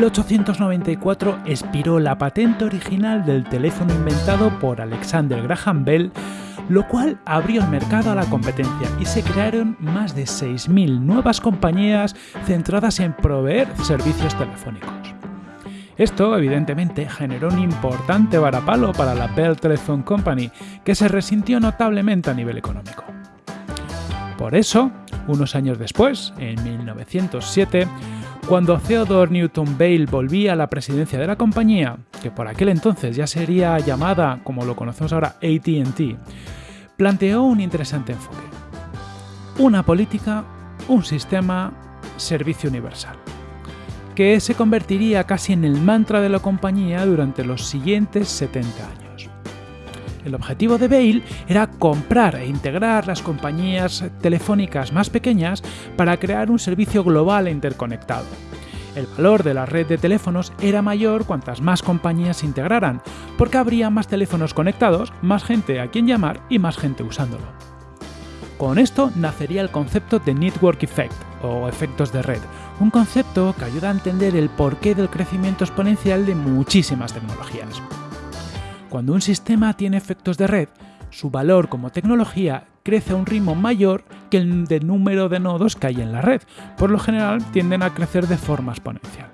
1894 expiró la patente original del teléfono inventado por Alexander Graham Bell, lo cual abrió el mercado a la competencia y se crearon más de 6.000 nuevas compañías centradas en proveer servicios telefónicos. Esto, evidentemente, generó un importante varapalo para la Bell Telephone Company, que se resintió notablemente a nivel económico. Por eso, unos años después, en 1907, cuando Theodore Newton Bale volvía a la presidencia de la compañía, que por aquel entonces ya sería llamada, como lo conocemos ahora, ATT, planteó un interesante enfoque. Una política, un sistema, servicio universal que se convertiría casi en el mantra de la compañía durante los siguientes 70 años. El objetivo de Bale era comprar e integrar las compañías telefónicas más pequeñas para crear un servicio global e interconectado. El valor de la red de teléfonos era mayor cuantas más compañías se integraran, porque habría más teléfonos conectados, más gente a quien llamar y más gente usándolo. Con esto nacería el concepto de Network Effect, o efectos de red, un concepto que ayuda a entender el porqué del crecimiento exponencial de muchísimas tecnologías. Cuando un sistema tiene efectos de red, su valor como tecnología crece a un ritmo mayor que el de número de nodos que hay en la red. Por lo general tienden a crecer de forma exponencial.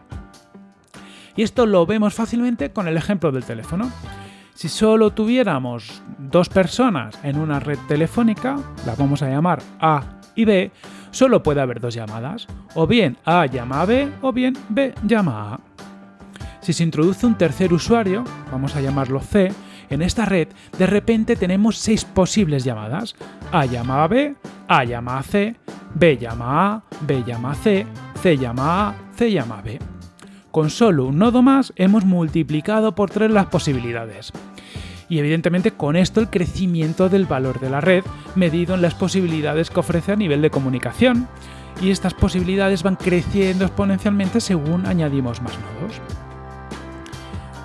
Y esto lo vemos fácilmente con el ejemplo del teléfono. Si solo tuviéramos dos personas en una red telefónica, las vamos a llamar A y B, solo puede haber dos llamadas. O bien A llama a B o bien B llama a A. Si se introduce un tercer usuario, vamos a llamarlo C, en esta red de repente tenemos seis posibles llamadas. A llama a B, A llama a C, B llama a, B llama a C, C llama a, C llama a B. Con solo un nodo más hemos multiplicado por tres las posibilidades. Y evidentemente con esto el crecimiento del valor de la red medido en las posibilidades que ofrece a nivel de comunicación. Y estas posibilidades van creciendo exponencialmente según añadimos más nodos.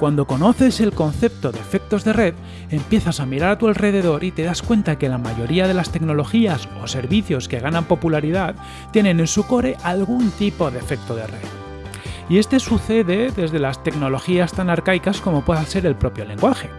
Cuando conoces el concepto de efectos de red, empiezas a mirar a tu alrededor y te das cuenta que la mayoría de las tecnologías o servicios que ganan popularidad tienen en su core algún tipo de efecto de red. Y este sucede desde las tecnologías tan arcaicas como pueda ser el propio lenguaje.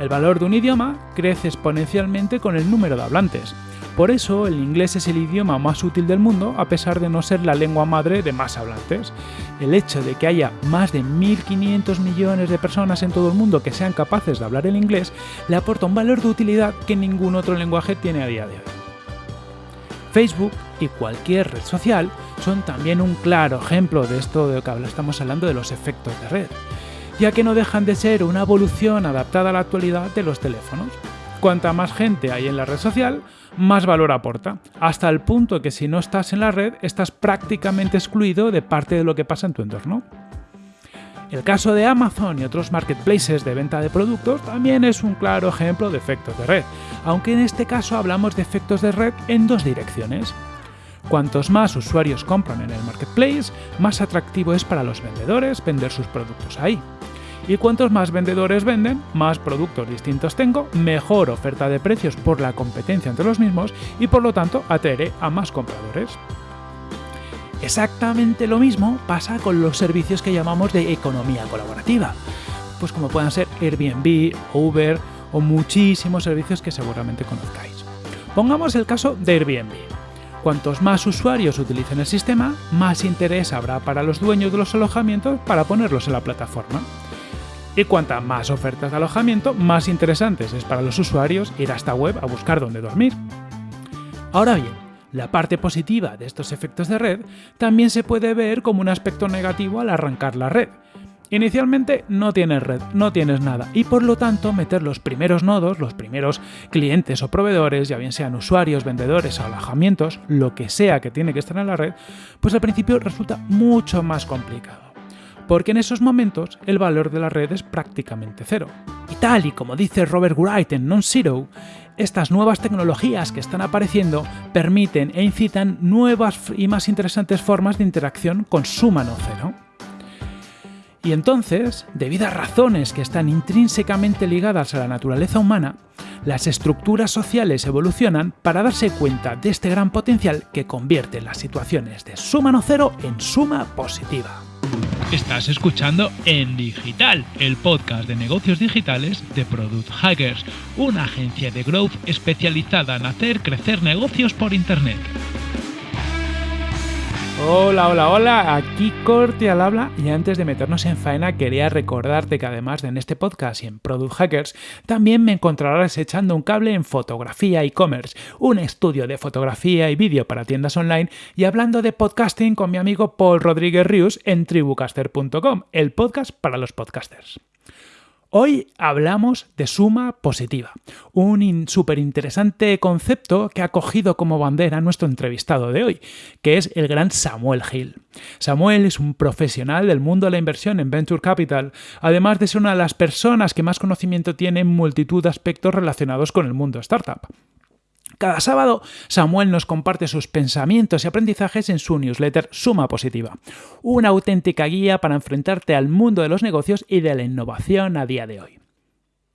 El valor de un idioma crece exponencialmente con el número de hablantes, por eso el inglés es el idioma más útil del mundo a pesar de no ser la lengua madre de más hablantes. El hecho de que haya más de 1.500 millones de personas en todo el mundo que sean capaces de hablar el inglés le aporta un valor de utilidad que ningún otro lenguaje tiene a día de hoy. Facebook y cualquier red social son también un claro ejemplo de esto de lo que estamos hablando de los efectos de red, ya que no dejan de ser una evolución adaptada a la actualidad de los teléfonos. Cuanta más gente hay en la red social, más valor aporta, hasta el punto que si no estás en la red estás prácticamente excluido de parte de lo que pasa en tu entorno. El caso de Amazon y otros marketplaces de venta de productos también es un claro ejemplo de efectos de red, aunque en este caso hablamos de efectos de red en dos direcciones. Cuantos más usuarios compran en el marketplace, más atractivo es para los vendedores vender sus productos ahí. Y cuantos más vendedores venden, más productos distintos tengo, mejor oferta de precios por la competencia entre los mismos y por lo tanto atraeré a más compradores. Exactamente lo mismo pasa con los servicios que llamamos de economía colaborativa, pues como puedan ser Airbnb, Uber o muchísimos servicios que seguramente conozcáis. Pongamos el caso de Airbnb. Cuantos más usuarios utilicen el sistema, más interés habrá para los dueños de los alojamientos para ponerlos en la plataforma. Y cuanta más ofertas de alojamiento, más interesantes es para los usuarios ir a esta web a buscar dónde dormir. Ahora bien, la parte positiva de estos efectos de red también se puede ver como un aspecto negativo al arrancar la red. Inicialmente no tienes red, no tienes nada, y por lo tanto meter los primeros nodos, los primeros clientes o proveedores, ya bien sean usuarios, vendedores alojamientos, lo que sea que tiene que estar en la red, pues al principio resulta mucho más complicado porque en esos momentos el valor de la red es prácticamente cero. Y tal y como dice Robert Wright en Non-Zero, estas nuevas tecnologías que están apareciendo permiten e incitan nuevas y más interesantes formas de interacción con su mano cero. Y entonces, debido a razones que están intrínsecamente ligadas a la naturaleza humana, las estructuras sociales evolucionan para darse cuenta de este gran potencial que convierte las situaciones de suma no cero en suma positiva. Estás escuchando En Digital, el podcast de negocios digitales de Product Hackers, una agencia de growth especializada en hacer crecer negocios por Internet. Hola, hola, hola, aquí Corti al habla y antes de meternos en faena quería recordarte que además de en este podcast y en Product Hackers, también me encontrarás echando un cable en fotografía e-commerce, un estudio de fotografía y vídeo para tiendas online y hablando de podcasting con mi amigo Paul Rodríguez Rius en tribucaster.com, el podcast para los podcasters. Hoy hablamos de suma positiva, un súper interesante concepto que ha cogido como bandera nuestro entrevistado de hoy, que es el gran Samuel Hill. Samuel es un profesional del mundo de la inversión en Venture Capital, además de ser una de las personas que más conocimiento tiene en multitud de aspectos relacionados con el mundo startup. Cada sábado, Samuel nos comparte sus pensamientos y aprendizajes en su newsletter Suma Positiva, una auténtica guía para enfrentarte al mundo de los negocios y de la innovación a día de hoy.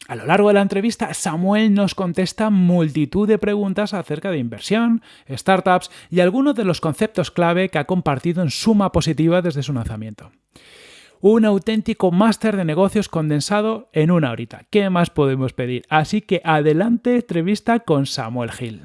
A lo largo de la entrevista, Samuel nos contesta multitud de preguntas acerca de inversión, startups y algunos de los conceptos clave que ha compartido en Suma Positiva desde su lanzamiento un auténtico máster de negocios condensado en una horita. ¿Qué más podemos pedir? Así que adelante, entrevista con Samuel Gil.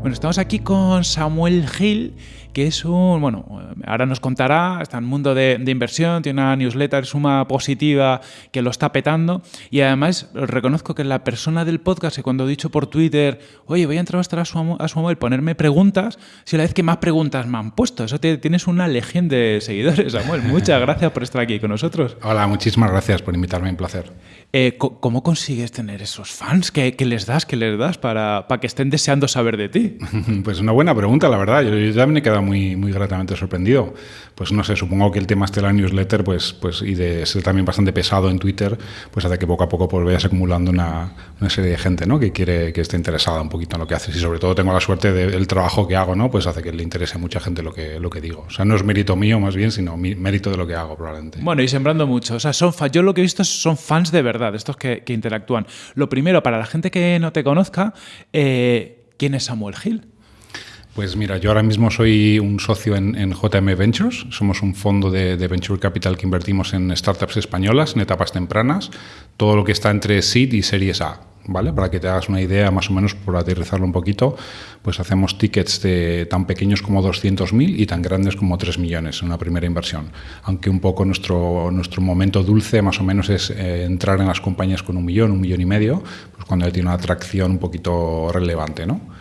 Bueno, estamos aquí con Samuel Gil que es un, bueno, ahora nos contará, está en el mundo de, inversión, tiene una newsletter suma positiva que lo está petando y además reconozco que la persona del podcast, que cuando he dicho por Twitter, oye, voy a entrevistar a su, a su móvil, ponerme preguntas, si la vez que más preguntas me han puesto, eso tienes una legión de seguidores, Samuel. Muchas gracias por estar aquí con nosotros. Hola, muchísimas gracias por invitarme, un placer. Eh, ¿Cómo consigues tener esos fans? ¿Qué, les das? ¿Qué les das para, para, que estén deseando saber de ti? Pues una buena pregunta, la verdad. Yo, yo también me he quedado muy, muy gratamente sorprendido. Pues no sé, supongo que el tema este de la newsletter pues, pues, y de ser también bastante pesado en Twitter, pues hace que poco a poco pues, vayas acumulando una, una, serie de gente ¿no? que quiere que esté interesada un poquito en lo que haces. Y sobre todo tengo la suerte del trabajo que hago, ¿no? pues hace que le interese a mucha gente lo que, lo que digo. O sea, no es mérito mío más bien, sino mérito de lo que hago probablemente. Bueno, y sembrando mucho. O sea, son yo lo que he visto son fans de verdad, estos que, que interactúan. Lo primero, para la gente que no te conozca, eh, ¿quién es Samuel Gil? Pues mira, yo ahora mismo soy un socio en, JM Ventures. Somos un fondo de, Venture Capital que invertimos en startups españolas en etapas tempranas. Todo lo que está entre seed y series A. ¿Vale? Para que te hagas una idea, más o menos, por aterrizarlo un poquito, pues hacemos tickets de tan pequeños como 200.000 y tan grandes como 3 millones en una primera inversión. Aunque un poco nuestro, nuestro momento dulce, más o menos, es eh, entrar en las compañías con un millón, un millón y medio, pues cuando ya tiene una atracción un poquito relevante, ¿no?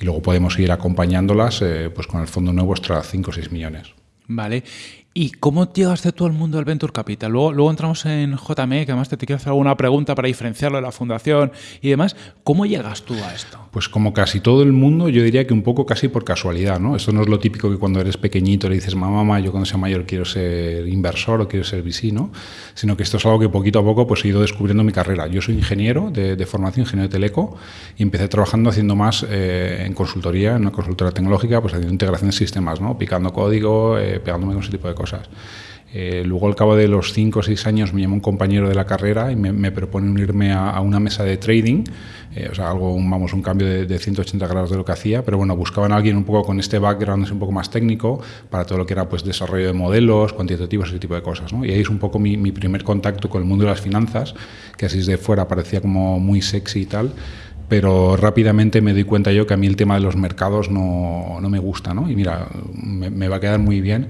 Y luego podemos ir acompañándolas eh, pues con el fondo nuevo hasta 5 o 6 millones. Vale. ¿Y cómo llegaste tú al mundo del Venture Capital? Luego, luego entramos en JME, que además te, quiero hacer alguna pregunta para diferenciarlo de la fundación y demás. ¿Cómo llegas tú a esto? Pues como casi todo el mundo, yo diría que un poco casi por casualidad, ¿no? Esto no es lo típico que cuando eres pequeñito le dices, mamá, mamá, yo cuando sea mayor quiero ser inversor o quiero ser VC, ¿no? Sino que esto es algo que poquito a poco pues he ido descubriendo mi carrera. Yo soy ingeniero de, formación, ingeniero de teleco, y empecé trabajando haciendo más eh, en consultoría, en una consultora tecnológica, pues haciendo integración de sistemas, ¿no? Picando código, eh, pegándome con ese tipo de cosas. Eh, luego, al cabo de los 5 o 6 años, me llamó un compañero de la carrera y me, propone unirme a, una mesa de trading, eh, o sea, algo, vamos, un cambio de, 180 grados de lo que hacía, pero bueno, buscaban a alguien un poco con este background un poco más técnico para todo lo que era pues desarrollo de modelos, cuantitativos, ese tipo de cosas. ¿no? Y ahí es un poco mi, primer contacto con el mundo de las finanzas, que así desde fuera parecía como muy sexy y tal, pero rápidamente me doy cuenta yo que a mí el tema de los mercados no, no me gusta, ¿no? Y mira, me, va a quedar muy bien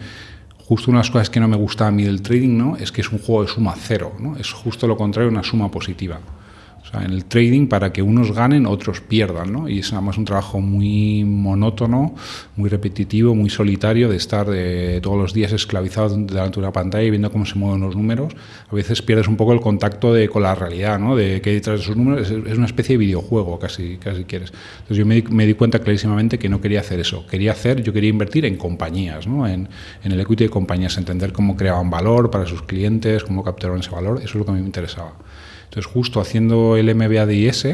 justo una de las cosas que no me gusta a mí del trading ¿no? es que es un juego de suma cero, ¿no? es justo lo contrario, una suma positiva en el trading, para que unos ganen, otros pierdan, ¿no? Y es además un trabajo muy monótono, muy repetitivo, muy solitario, de estar de, todos los días esclavizado delante de una pantalla y viendo cómo se mueven los números. A veces pierdes un poco el contacto de, con la realidad, ¿no? De que detrás de esos números es, una especie de videojuego, casi, casi quieres. Entonces yo me, me, di cuenta clarísimamente que no quería hacer eso. Quería hacer, yo quería invertir en compañías, ¿no? En, en el equity de compañías, entender cómo creaban valor para sus clientes, cómo capturaban ese valor. Eso es lo que a mí me interesaba. Entonces, justo haciendo el MBA de IS,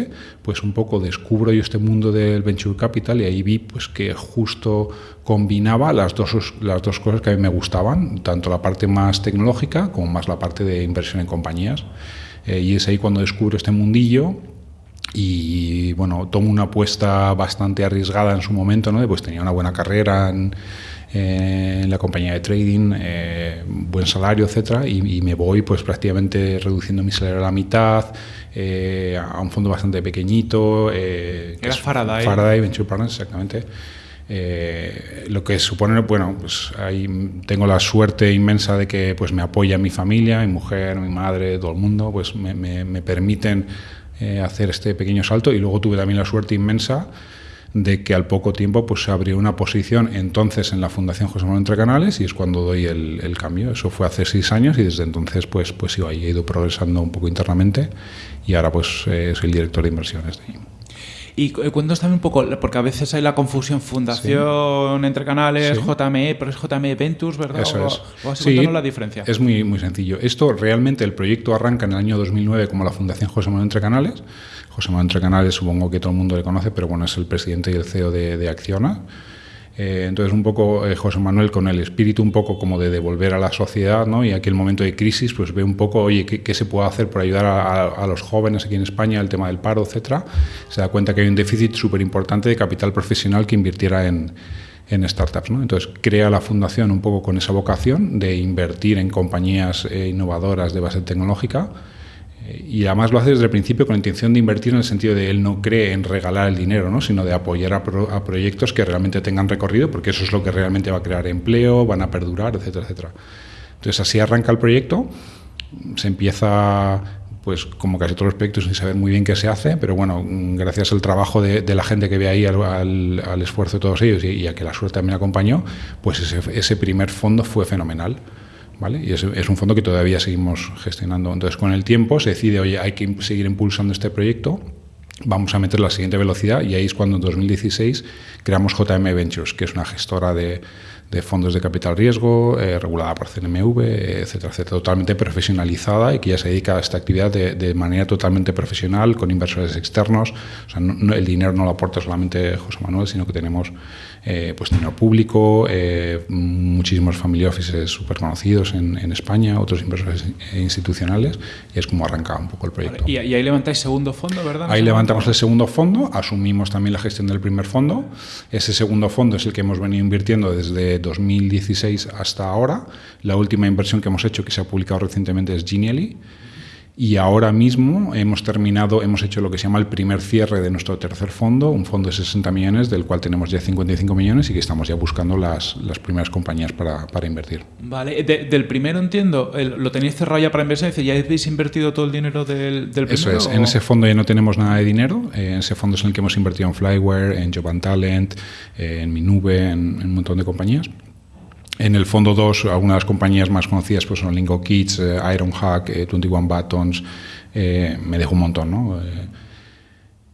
pues un poco descubro yo este mundo del Venture Capital y ahí vi pues que justo combinaba las dos, las dos cosas que a mí me gustaban, tanto la parte más tecnológica como más la parte de inversión en compañías. Eh, y es ahí cuando descubro este mundillo y bueno, tomo una apuesta bastante arriesgada en su momento, ¿no? Pues tenía una buena carrera en, en la compañía de trading, eh, buen salario, etcétera, y, me voy pues prácticamente reduciendo mi salario a la mitad, eh, a un fondo bastante pequeñito. Eh, Era Faraday. Faraday Venture Partners, exactamente. lo que supone, bueno, pues ahí tengo la suerte inmensa de que pues me apoya mi familia, mi mujer, mi madre, todo el mundo, pues me, me permiten hacer este pequeño salto y luego tuve también la suerte inmensa de que al poco tiempo pues, se abrió una posición entonces en la Fundación José Manuel Entre Canales y es cuando doy el, cambio. Eso fue hace seis años y desde entonces pues, pues he ido progresando un poco internamente y ahora pues eh, soy el director de inversiones de ahí. Y cuéntanos también un poco, porque a veces hay la confusión Fundación Entre Canales, JME, pero es JME Ventures, ¿verdad? Eso es. O, sí, la diferencia. Es muy, muy sencillo. Esto realmente, el proyecto arranca en el año 2009 como la Fundación José Manuel Entre Canales José Manuel Entre Canales supongo que todo el mundo le conoce, pero bueno, es el presidente y el CEO de, Acciona. Eh, entonces, un poco eh, José Manuel con el espíritu un poco como de devolver a la sociedad, ¿no? Y aquí el momento de crisis, pues ve un poco, oye, ¿qué, se puede hacer por ayudar a, los jóvenes aquí en España, el tema del paro, etcétera? Se da cuenta que hay un déficit súper importante de capital profesional que invirtiera en, startups. Entonces crea la fundación un poco con esa vocación de invertir en compañías eh, innovadoras de base tecnológica y además lo hace desde el principio con la intención de invertir en el sentido de él no cree en regalar el dinero, ¿no? sino de apoyar a, proyectos que realmente tengan recorrido, porque eso es lo que realmente va a crear empleo, van a perdurar, etcétera, etcétera. Entonces así arranca el proyecto, se empieza pues como casi todos los proyectos sin saber muy bien qué se hace, pero bueno, gracias al trabajo de, la gente que ve ahí, al, esfuerzo de todos ellos y, a que la suerte también acompañó, pues ese, ese primer fondo fue fenomenal. Y es, es, un fondo que todavía seguimos gestionando. Entonces, con el tiempo se decide, oye, hay que seguir impulsando este proyecto, vamos a meter la siguiente velocidad y ahí es cuando en 2016 creamos JM Ventures, que es una gestora de, de fondos de capital riesgo, eh, regulada por CNMV, etcétera, etcétera, totalmente profesionalizada y que ya se dedica a esta actividad de, de manera totalmente profesional, con inversores externos. O sea, el dinero no lo aporta solamente José Manuel, sino que tenemos eh, pues dinero público, eh, muchísimos family offices súper conocidos en, en, España, otros inversores institucionales, y es como arranca un poco el proyecto. Y, ahí levantáis segundo fondo, ¿verdad? Ahí levantamos el segundo fondo, asumimos también la gestión del primer fondo. Ese segundo fondo es el que hemos venido invirtiendo desde 2016 hasta ahora. La última inversión que hemos hecho, que se ha publicado recientemente, es Genially y ahora mismo hemos terminado, hemos hecho lo que se llama el primer cierre de nuestro tercer fondo, un fondo de 60 millones, del cual tenemos ya 55 millones y que estamos ya buscando las, las primeras compañías para, para invertir. Vale, del primero entiendo, lo tenéis cerrado ya para inversión, decir, ¿ya habéis invertido todo el dinero del, del primero? Eso es, en ese fondo ya no tenemos nada de dinero, eh, en ese fondo es en el que hemos invertido en Flyware, en Job and Talent, eh, en Mi Nube, en, en un montón de compañías. En el fondo 2, algunas de las compañías más conocidas pues son Lingo Kids, eh, Ironhack, 21 eh, Buttons, eh, me dejo un montón, ¿no?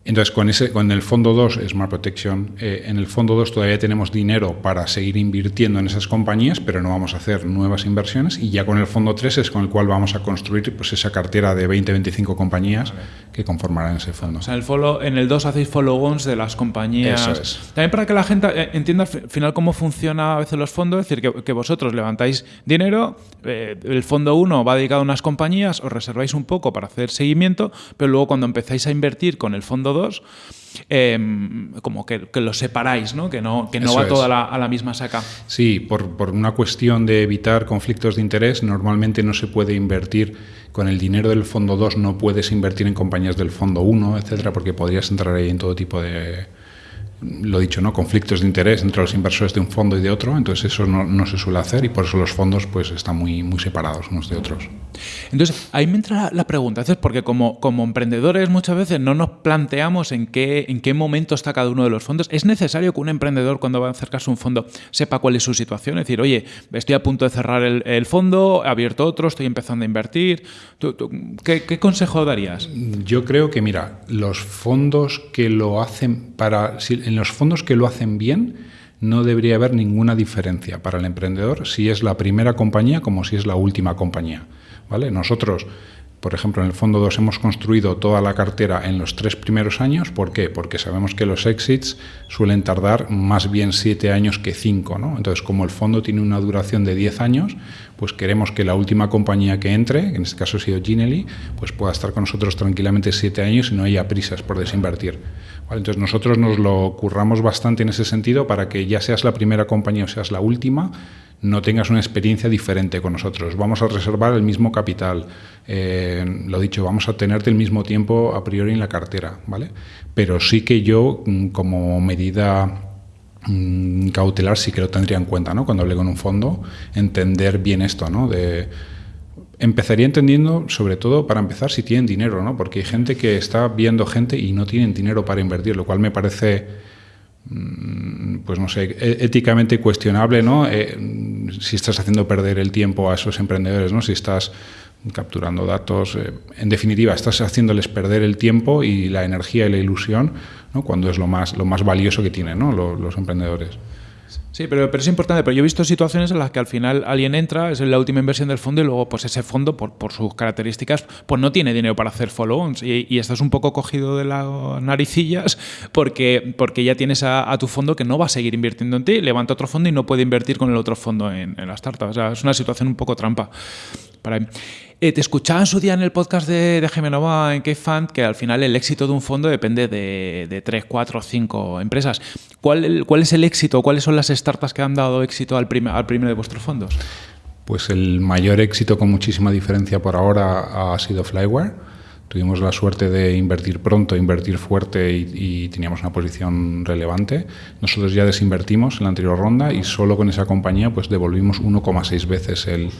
Entonces, con, ese, con el fondo 2, Smart Protection, eh, en el fondo 2 todavía tenemos dinero para seguir invirtiendo en esas compañías, pero no vamos a hacer nuevas inversiones. Y ya con el fondo 3 es con el cual vamos a construir pues, esa cartera de 20-25 compañías que conformarán ese fondo. O sea, el follow, en el 2 hacéis follow-ons de las compañías. Eso es. También para que la gente eh, entienda al final cómo funciona a veces los fondos, es decir, que, vosotros levantáis dinero, eh, el fondo 1 va dedicado a unas compañías, os reserváis un poco para hacer seguimiento, pero luego cuando empezáis a invertir con el fondo 2, em, como que, lo separáis, ¿no? que no, que no va toda a la misma saca. Sí, por, por, una cuestión de evitar conflictos de interés, normalmente no se puede invertir con el dinero del fondo 2, no puedes invertir en compañías del fondo 1, etcétera, porque podrías entrar ahí en todo tipo de lo dicho, ¿no? conflictos de interés entre los inversores de un fondo y de otro, entonces eso no, no, se suele hacer y por eso los fondos pues están muy, muy separados unos de otros. Entonces, ahí me entra la pregunta, es porque como, como emprendedores muchas veces no nos planteamos en qué, en qué momento está cada uno de los fondos. ¿Es necesario que un emprendedor cuando va a acercarse a un fondo sepa cuál es su situación? Es decir, oye, estoy a punto de cerrar el, el fondo, he abierto otro, estoy empezando a invertir. qué, ¿Qué consejo darías? Yo creo que, mira, los fondos que lo hacen para en los fondos que lo hacen bien no debería haber ninguna diferencia para el emprendedor si es la primera compañía como si es la última compañía. ¿vale? Nosotros Por ejemplo, en el fondo 2 hemos construido toda la cartera en los tres primeros años. ¿Por qué? Porque sabemos que los exits suelen tardar más bien siete años que cinco. ¿no? Entonces, como el fondo tiene una duración de 10 años, pues queremos que la última compañía que entre, en este caso ha sido Ginelli, pues pueda estar con nosotros tranquilamente siete años y no haya prisas por desinvertir. Entonces, nosotros nos lo curramos bastante en ese sentido para que ya seas la primera compañía o seas la última, no tengas una experiencia diferente con nosotros. Vamos a reservar el mismo capital. Eh, lo dicho, vamos a tenerte el mismo tiempo a priori en la cartera, ¿vale? Pero sí que yo, mm, como medida mm, cautelar, sí que lo tendría en cuenta, ¿no? Cuando hablé con un fondo, entender bien esto, ¿no? De, empezaría entendiendo, sobre todo, para empezar, si tienen dinero, ¿no? Porque hay gente que está viendo gente y no tienen dinero para invertir, lo cual me parece Mm, pues no sé, e-, éticamente cuestionable, ¿no? Eh, si estás haciendo perder el tiempo a esos emprendedores, ¿no? Si estás capturando datos, eh, en definitiva, estás haciéndoles perder el tiempo y la energía y la ilusión, ¿no? Cuando es lo más, lo más valioso que tienen, ¿no? los emprendedores. Sí, pero, pero, es importante, pero yo he visto situaciones en las que al final alguien entra, es la última inversión del fondo y luego pues ese fondo, por, por sus características, pues no tiene dinero para hacer follow-ons y, y, estás un poco cogido de las naricillas porque, porque ya tienes a, tu fondo que no va a seguir invirtiendo en ti, levanta otro fondo y no puede invertir con el otro fondo en, en la startup. O sea, es una situación un poco trampa. Para eh, te escuchaba en su día en el podcast de, de Gemenova en K-Fund que al final el éxito de un fondo depende de, de 3, 4, 5 empresas. ¿Cuál, ¿Cuál, es el éxito? ¿Cuáles son las startups que han dado éxito al, primer, al primero de vuestros fondos? Pues el mayor éxito con muchísima diferencia por ahora ha sido Flyware. Tuvimos la suerte de invertir pronto, invertir fuerte y, teníamos una posición relevante. Nosotros ya desinvertimos en la anterior ronda y solo con esa compañía pues devolvimos 1,6 veces el,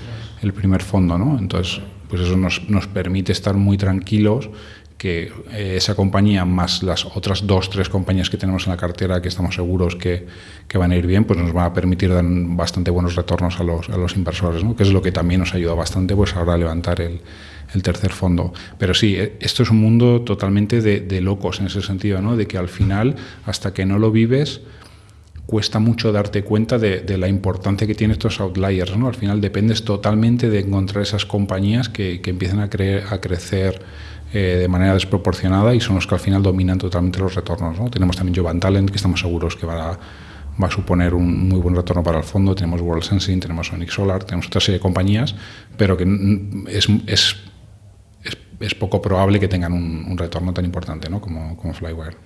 el primer fondo, ¿no? Entonces, pues eso nos, nos permite estar muy tranquilos que eh, esa compañía más las otras dos, tres compañías que tenemos en la cartera que estamos seguros que, que, van a ir bien, pues nos van a permitir dar bastante buenos retornos a los, a los inversores, ¿no? que es lo que también nos ayuda bastante pues ahora a levantar el, el tercer fondo. Pero sí, eh, esto es un mundo totalmente de, de locos en ese sentido, ¿no? de que al final, hasta que no lo vives, cuesta mucho darte cuenta de, la importancia que tienen estos outliers. ¿no? Al final dependes totalmente de encontrar esas compañías que, que empiezan a, cre a crecer eh, de manera desproporcionada y son los que al final dominan totalmente los retornos. ¿no? Tenemos también Jovan Talent, que estamos seguros que va a, va a suponer un muy buen retorno para el fondo. Tenemos World Sensing, tenemos Sonic Solar, tenemos otra serie de compañías, pero que es, es, es, poco probable que tengan un, un retorno tan importante ¿no? como, como Flywire.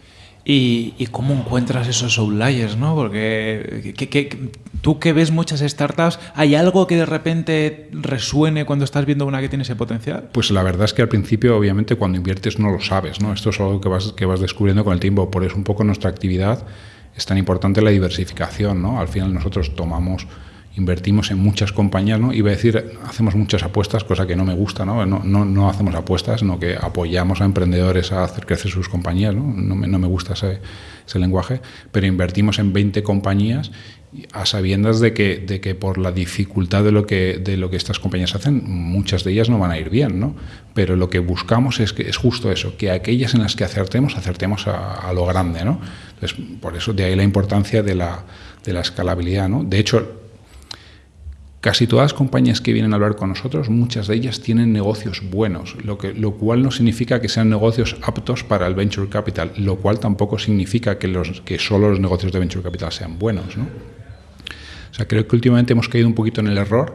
¿Y, ¿Y, cómo encuentras esos outliers? ¿no? Porque que, que, tú que ves muchas startups, ¿hay algo que de repente resuene cuando estás viendo una que tiene ese potencial? Pues la verdad es que al principio, obviamente, cuando inviertes no lo sabes. ¿no? Esto es algo que vas, que vas descubriendo con el tiempo. Por eso un poco nuestra actividad es tan importante la diversificación. ¿no? Al final nosotros tomamos invertimos en muchas compañías, ¿no? Iba a decir, hacemos muchas apuestas, cosa que no me gusta, ¿no? No, no, no hacemos apuestas, sino que apoyamos a emprendedores a hacer crecer sus compañías, ¿no? No me, no me gusta ese, ese, lenguaje, pero invertimos en 20 compañías a sabiendas de que, de que por la dificultad de lo, que, de lo que estas compañías hacen, muchas de ellas no van a ir bien, ¿no? Pero lo que buscamos es, que, es justo eso, que aquellas en las que acertemos, acertemos a, a lo grande, ¿no? Entonces, por eso de ahí la importancia de la, de la escalabilidad, ¿no? De hecho, Casi todas las compañías que vienen a hablar con nosotros, muchas de ellas tienen negocios buenos, lo, cual no significa que sean negocios aptos para el venture capital, lo cual tampoco significa que solo los negocios de venture capital sean buenos. ¿no? O sea, creo que últimamente hemos caído un poquito en el error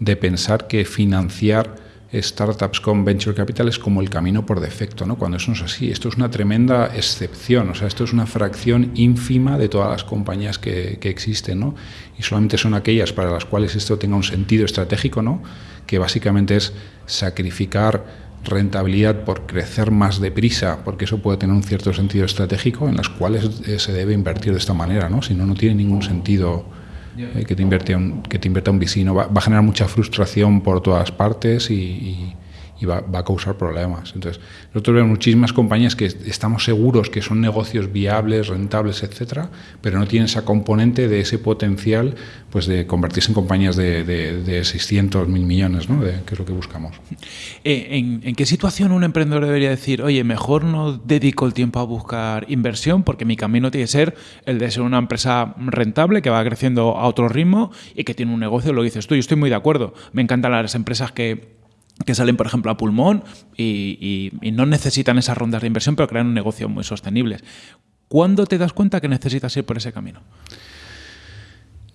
de pensar que financiar startups con venture capital es como el camino por defecto, ¿no? Cuando eso no es así, esto es una tremenda excepción, o sea, esto es una fracción ínfima de todas las compañías que, que existen, ¿no? Y solamente son aquellas para las cuales esto tenga un sentido estratégico, ¿no? Que básicamente es sacrificar rentabilidad por crecer más deprisa, porque eso puede tener un cierto sentido estratégico, en las cuales se debe invertir de esta manera, ¿no? Si no, no tiene ningún sentido que, te invierte un, que te invierta un vecino. Va, va, a generar mucha frustración por todas partes y, y, y va, a causar problemas. Entonces, nosotros vemos muchísimas compañías que estamos seguros que son negocios viables, rentables, etcétera, pero no tienen esa componente de ese potencial pues de convertirse en compañías de, de, de 600, mil millones, ¿no? de, que es lo que buscamos. Eh, ¿En, ¿En qué situación un emprendedor debería decir, oye, mejor no dedico el tiempo a buscar inversión porque mi camino tiene que ser el de ser una empresa rentable que va creciendo a otro ritmo y que tiene un negocio, lo dices tú, yo estoy muy de acuerdo. Me encantan las empresas que que salen, por ejemplo, a pulmón y, no necesitan esas rondas de inversión, pero crean un negocio muy sostenible. ¿Cuándo te das cuenta que necesitas ir por ese camino?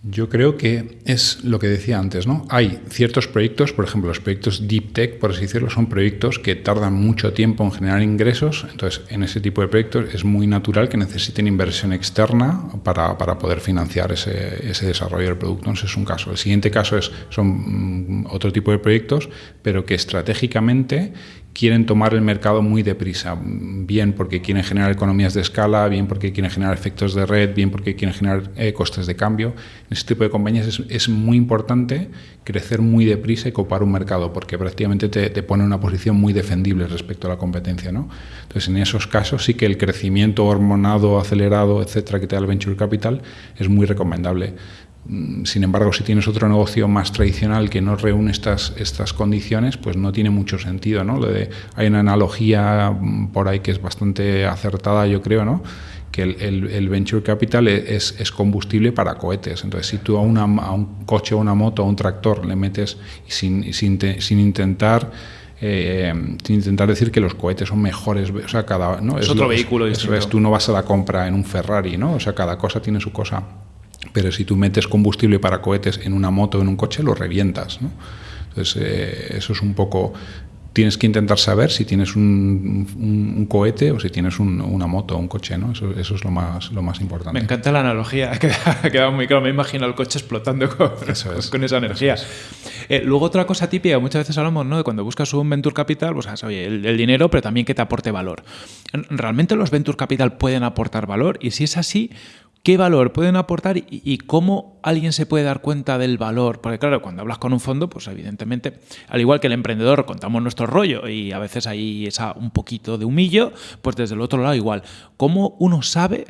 Yo creo que es lo que decía antes, ¿no? Hay ciertos proyectos, por ejemplo, los proyectos Deep Tech, por así decirlo, son proyectos que tardan mucho tiempo en generar ingresos. Entonces, en ese tipo de proyectos es muy natural que necesiten inversión externa para, para poder financiar ese, ese, desarrollo del producto. Ese es un caso. El siguiente caso es, son mm, otro tipo de proyectos, pero que estratégicamente quieren tomar el mercado muy deprisa, bien porque quieren generar economías de escala, bien porque quieren generar efectos de red, bien porque quieren generar eh, costes de cambio. En este tipo de compañías es, muy importante crecer muy deprisa y copar un mercado, porque prácticamente te, te, pone en una posición muy defendible respecto a la competencia. ¿no? Entonces, en esos casos sí que el crecimiento hormonado, acelerado, etcétera, que te da el venture capital es muy recomendable. Mm, sin embargo, si tienes otro negocio más tradicional que no reúne estas, estas condiciones, pues no tiene mucho sentido. ¿no? De, hay una analogía mm, por ahí que es bastante acertada, yo creo, ¿no? que el, el, venture capital e, es, es, combustible para cohetes. Entonces, si tú a, una, a un coche, a una moto, a un tractor le metes sin, sin, sin intentar... Eh, sin intentar decir que los cohetes son mejores, o sea, cada... ¿no? Es, es otro vehículo. Eso es, tú no vas a la compra en un Ferrari, ¿no? O sea, cada cosa tiene su cosa pero si tú metes combustible para cohetes en una moto o en un coche, lo revientas. ¿no? Entonces, eh, eso es un poco... Tienes que intentar saber si tienes un, un, cohete o si tienes un, una moto o un coche, ¿no? Eso, eso, es lo más, lo más importante. Me encanta la analogía, ha quedado muy claro. Me imagino el coche explotando con, con esa energía. Eh, luego, otra cosa típica, muchas veces hablamos ¿no? de cuando buscas un Venture Capital, pues oye, el, el dinero, pero también que te aporte valor. ¿Realmente los Venture Capital pueden aportar valor? Y si es así, qué valor pueden aportar y, cómo alguien se puede dar cuenta del valor. Porque claro, cuando hablas con un fondo, pues evidentemente, al igual que el emprendedor, contamos nuestro rollo y a veces hay esa, un poquito de humillo, pues desde el otro lado igual. ¿Cómo uno sabe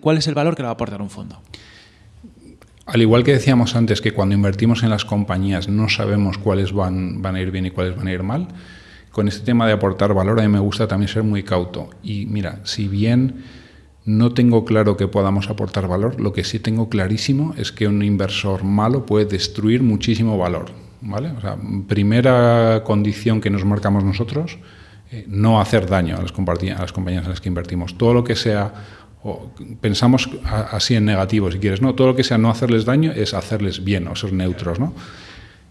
cuál es el valor que le va a aportar un fondo? Al igual que decíamos antes que cuando invertimos en las compañías no sabemos cuáles van a ir bien y cuáles van a ir mal, con este tema de aportar valor a mí me gusta también ser muy cauto. Y mira, si bien no tengo claro que podamos aportar valor. Lo que sí tengo clarísimo es que un inversor malo puede destruir muchísimo valor. ¿vale? Primera condición que nos marcamos nosotros, eh, no hacer daño a las, a las compañías en las que invertimos. Todo lo que sea, pensamos así en negativo si quieres, no, todo lo que sea no hacerles daño es hacerles bien o ser neutros. ¿no?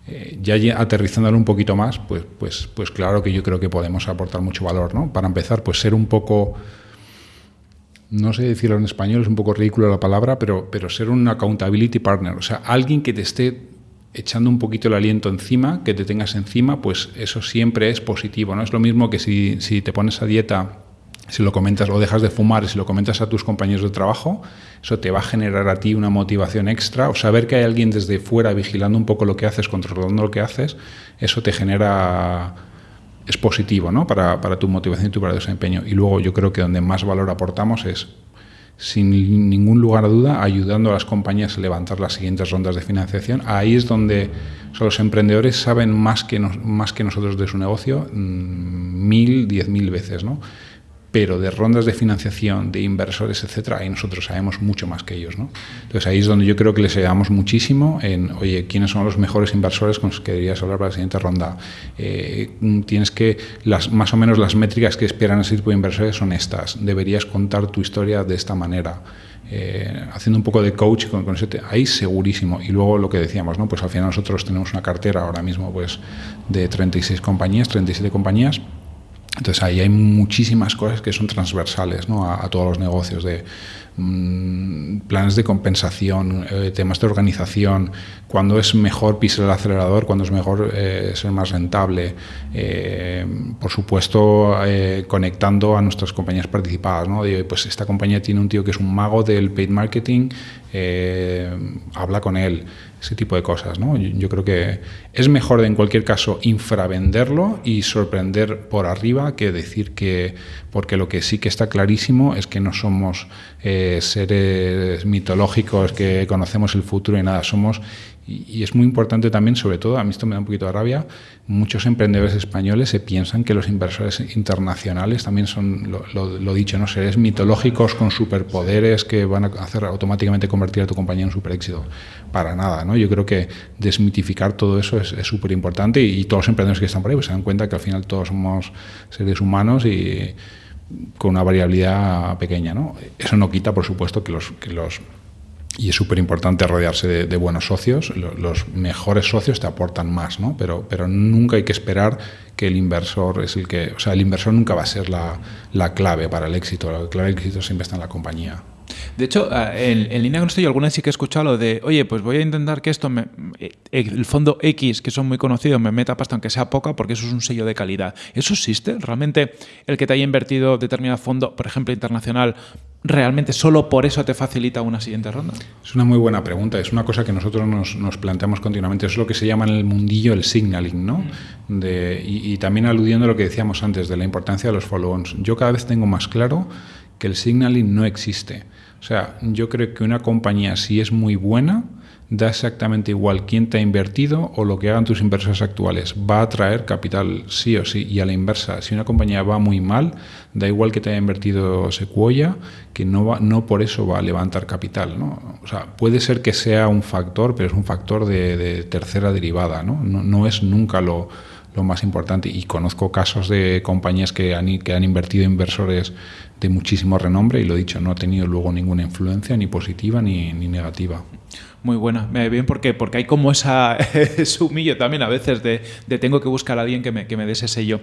Eh, ya aterrizándolo un poquito más, pues, pues, pues claro que yo creo que podemos aportar mucho valor. ¿no? Para empezar, pues ser un poco no sé decirlo en español, es un poco ridículo la palabra, pero, pero ser un accountability partner, o sea, alguien que te esté echando un poquito el aliento encima, que te tengas encima, pues eso siempre es positivo, ¿no? Es lo mismo que si, si te pones a dieta, si lo comentas o dejas de fumar, si lo comentas a tus compañeros de trabajo, eso te va a generar a ti una motivación extra, o saber que hay alguien desde fuera vigilando un poco lo que haces, controlando lo que haces, eso te genera es positivo ¿no? para, para, tu motivación y tu desempeño. Y luego yo creo que donde más valor aportamos es, sin ningún lugar a duda, ayudando a las compañías a levantar las siguientes rondas de financiación. Ahí es donde los emprendedores saben más que, más que nosotros de su negocio, mm, mil, diez mil veces. ¿no? Pero de rondas de financiación, de inversores, etcétera, ahí nosotros sabemos mucho más que ellos. ¿no? Entonces ahí es donde yo creo que les ayudamos muchísimo en, oye, ¿quiénes son los mejores inversores con los que deberías hablar para la siguiente ronda? Eh, tienes que, las, más o menos las métricas que esperan ese tipo de inversores son estas. Deberías contar tu historia de esta manera. Eh, haciendo un poco de coach con, con ese ahí segurísimo y luego lo que decíamos no pues al final nosotros tenemos una cartera ahora mismo pues de 36 compañías 37 compañías entonces ahí hay muchísimas cosas que son transversales a, todos los negocios, de mmm, planes de compensación, eh, temas de organización, cuándo es mejor pisar el acelerador, cuándo es mejor eh, ser más rentable, eh, por supuesto conectando a nuestras compañías participadas. ¿no? Pues esta compañía tiene un tío que es un mago del paid marketing, eh, habla con él ese tipo de cosas. ¿no? Yo, creo que es mejor en cualquier caso infravenderlo y sorprender por arriba que decir que, porque lo que sí que está clarísimo es que no somos eh, seres mitológicos que conocemos el futuro y nada, somos Y, es muy importante también, sobre todo, a mí esto me da un poquito de rabia, muchos emprendedores españoles se piensan que los inversores internacionales también son, lo, dicho, ¿no? seres mitológicos con superpoderes que van a hacer automáticamente convertir a tu compañía en super éxito. Para nada, ¿no? Yo creo que desmitificar todo eso es súper importante y, todos los emprendedores que están por ahí pues, se dan cuenta que al final todos somos seres humanos y con una variabilidad pequeña. ¿no? Eso no quita, por supuesto, que los, que los y es súper importante rodearse de, buenos socios. Los, mejores socios te aportan más, ¿no? Pero, pero nunca hay que esperar que el inversor es el que. O sea, el inversor nunca va a ser la, la clave para el éxito. La clave del éxito siempre está en la compañía. De hecho, en, en, línea con esto, yo alguna vez sí que he escuchado lo de, oye, pues voy a intentar que esto, me, eh, el fondo X, que son muy conocidos, me meta pasta aunque sea poca, porque eso es un sello de calidad. ¿Eso existe? ¿Realmente el que te haya invertido determinado fondo, por ejemplo, internacional, realmente solo por eso te facilita una siguiente ronda? Es una muy buena pregunta. Es una cosa que nosotros nos, planteamos continuamente. Es lo que se llama en el mundillo el signaling, ¿no? Mm. De, y, y, también aludiendo a lo que decíamos antes de la importancia de los follow-ons. Yo cada vez tengo más claro que el signaling no existe. O sea, yo creo que una compañía, si es muy buena, da exactamente igual quién te ha invertido o lo que hagan tus inversores actuales. Va a traer capital sí o sí. Y a la inversa, si una compañía va muy mal, da igual que te haya invertido Sequoia, que no, va, no por eso va a levantar capital. ¿no? O sea, puede ser que sea un factor, pero es un factor de, tercera derivada. ¿no? No, es nunca lo, lo más importante. Y conozco casos de compañías que han, que han invertido inversores de muchísimo renombre y lo dicho, no ha tenido luego ninguna influencia ni positiva ni, ni negativa. Muy buena. Me bien porque, porque hay como esa, ese humillo también a veces de, tengo que buscar a alguien que me, que me dé ese sello.